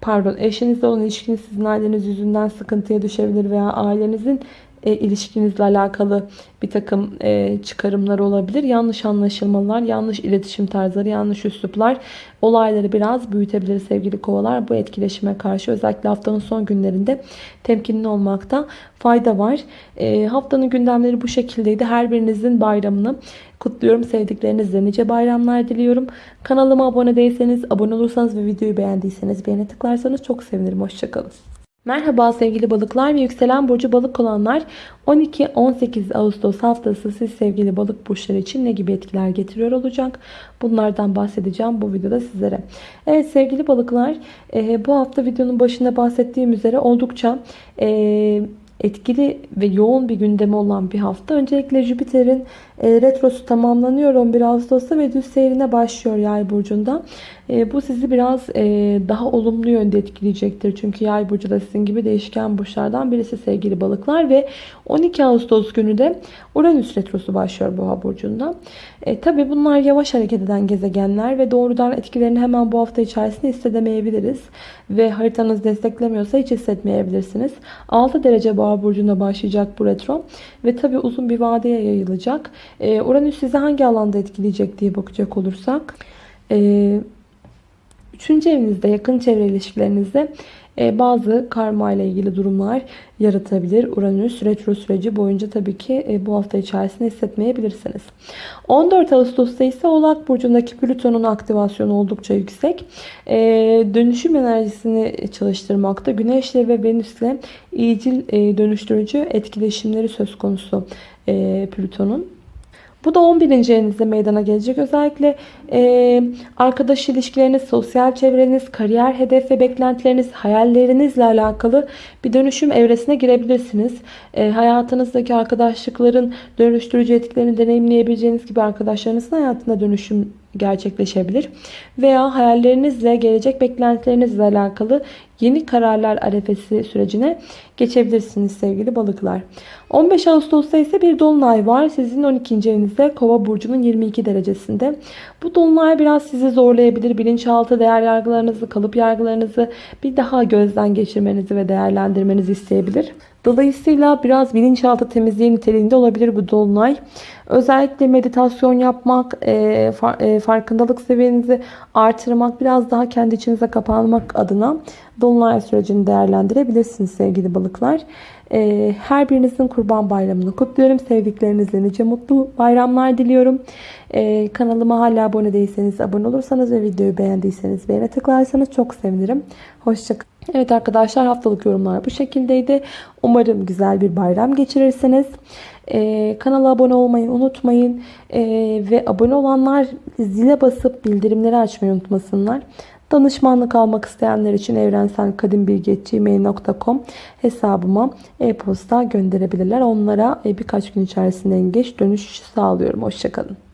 pardon eşinizle olan ilişkiniz sizin aileniz yüzünden sıkıntıya düşebilir veya ailenizin e, ilişkinizle alakalı bir takım e, çıkarımlar olabilir. Yanlış anlaşılmalar, yanlış iletişim tarzları, yanlış üsluplar olayları biraz büyütebilir sevgili kovalar. Bu etkileşime karşı özellikle haftanın son günlerinde temkinli olmakta fayda var. E, haftanın gündemleri bu şekildeydi. Her birinizin bayramını kutluyorum. Sevdiklerinizle nice bayramlar diliyorum. Kanalıma abone değilseniz, abone olursanız ve videoyu beğendiyseniz beğene tıklarsanız çok sevinirim. Hoşçakalın. Merhaba sevgili balıklar ve yükselen burcu balık olanlar 12-18 Ağustos haftası siz sevgili balık burçları için ne gibi etkiler getiriyor olacak? Bunlardan bahsedeceğim bu videoda sizlere. Evet sevgili balıklar e, bu hafta videonun başında bahsettiğim üzere oldukça e, etkili ve yoğun bir gündemi olan bir hafta. Öncelikle Jüpiter'in e, retrosu tamamlanıyor 11 Ağustos'ta ve düz seyrine başlıyor yay burcunda. E, bu sizi biraz e, daha olumlu yönde etkileyecektir. Çünkü yay burcu da sizin gibi değişken burçlardan birisi sevgili balıklar ve 12 Ağustos günü de Uranüs retrosu başlıyor boğa burcunda. E, Tabi bunlar yavaş hareket eden gezegenler ve doğrudan etkilerini hemen bu hafta içerisinde hissedemeyebiliriz. Ve haritanız desteklemiyorsa hiç hissetmeyebilirsiniz. 6 derece boğa burcunda başlayacak bu retro ve tabi uzun bir vadeye yayılacak. E, Uranüs sizi hangi alanda etkileyecek diye bakacak olursak. E, Üçüncü evinizde yakın çevre ilişkilerinizde e, bazı karma ile ilgili durumlar yaratabilir. Uranüs retro süreci boyunca tabii ki bu hafta içerisinde hissetmeyebilirsiniz. 14 Ağustos'ta ise Oğlak Burcu'ndaki Plüton'un aktivasyonu oldukça yüksek. Dönüşüm enerjisini çalıştırmakta. Güneş'le ve Venüs'le iyicil dönüştürücü etkileşimleri söz konusu Plüton'un. Bu da 11. evinizde meydana gelecek. Özellikle e, arkadaş ilişkileriniz, sosyal çevreniz, kariyer hedef ve beklentileriniz, hayallerinizle alakalı bir dönüşüm evresine girebilirsiniz. E, hayatınızdaki arkadaşlıkların dönüştürücü etkilerini deneyimleyebileceğiniz gibi arkadaşlarınızın hayatında dönüşüm gerçekleşebilir. Veya hayallerinizle, gelecek beklentilerinizle alakalı yeni kararlar arefesi sürecine geçebilirsiniz sevgili balıklar. 15 Ağustos'ta ise bir dolunay var. Sizin 12. evinizde Kova burcunun 22 derecesinde. Bu dolunay biraz sizi zorlayabilir. Bilinçaltı değer yargılarınızı, kalıp yargılarınızı bir daha gözden geçirmenizi ve değerlendirmenizi isteyebilir. Dolayısıyla biraz bilinçaltı temizliği niteliğinde olabilir bu dolunay. Özellikle meditasyon yapmak, e, e, farkındalık seviyenizi artırmak, biraz daha kendi içinize kapanmak adına dolunay sürecini değerlendirebilirsiniz sevgili balıklar. E, her birinizin kurban bayramını kutluyorum. Sevdiklerinizle nice mutlu bayramlar diliyorum. Kanalıma hala abone değilseniz abone olursanız ve videoyu beğendiyseniz beğene tıklarsanız çok sevinirim. Hoşçakalın. Evet arkadaşlar haftalık yorumlar bu şekildeydi. Umarım güzel bir bayram geçirirsiniz. Ee, kanala abone olmayı unutmayın. Ee, ve abone olanlar zile basıp bildirimleri açmayı unutmasınlar. Danışmanlık almak isteyenler için evrenselkadimbilgi.gmail.com hesabıma e-posta gönderebilirler. Onlara e, birkaç gün içerisinde en geç dönüş sağlıyorum. Hoşçakalın.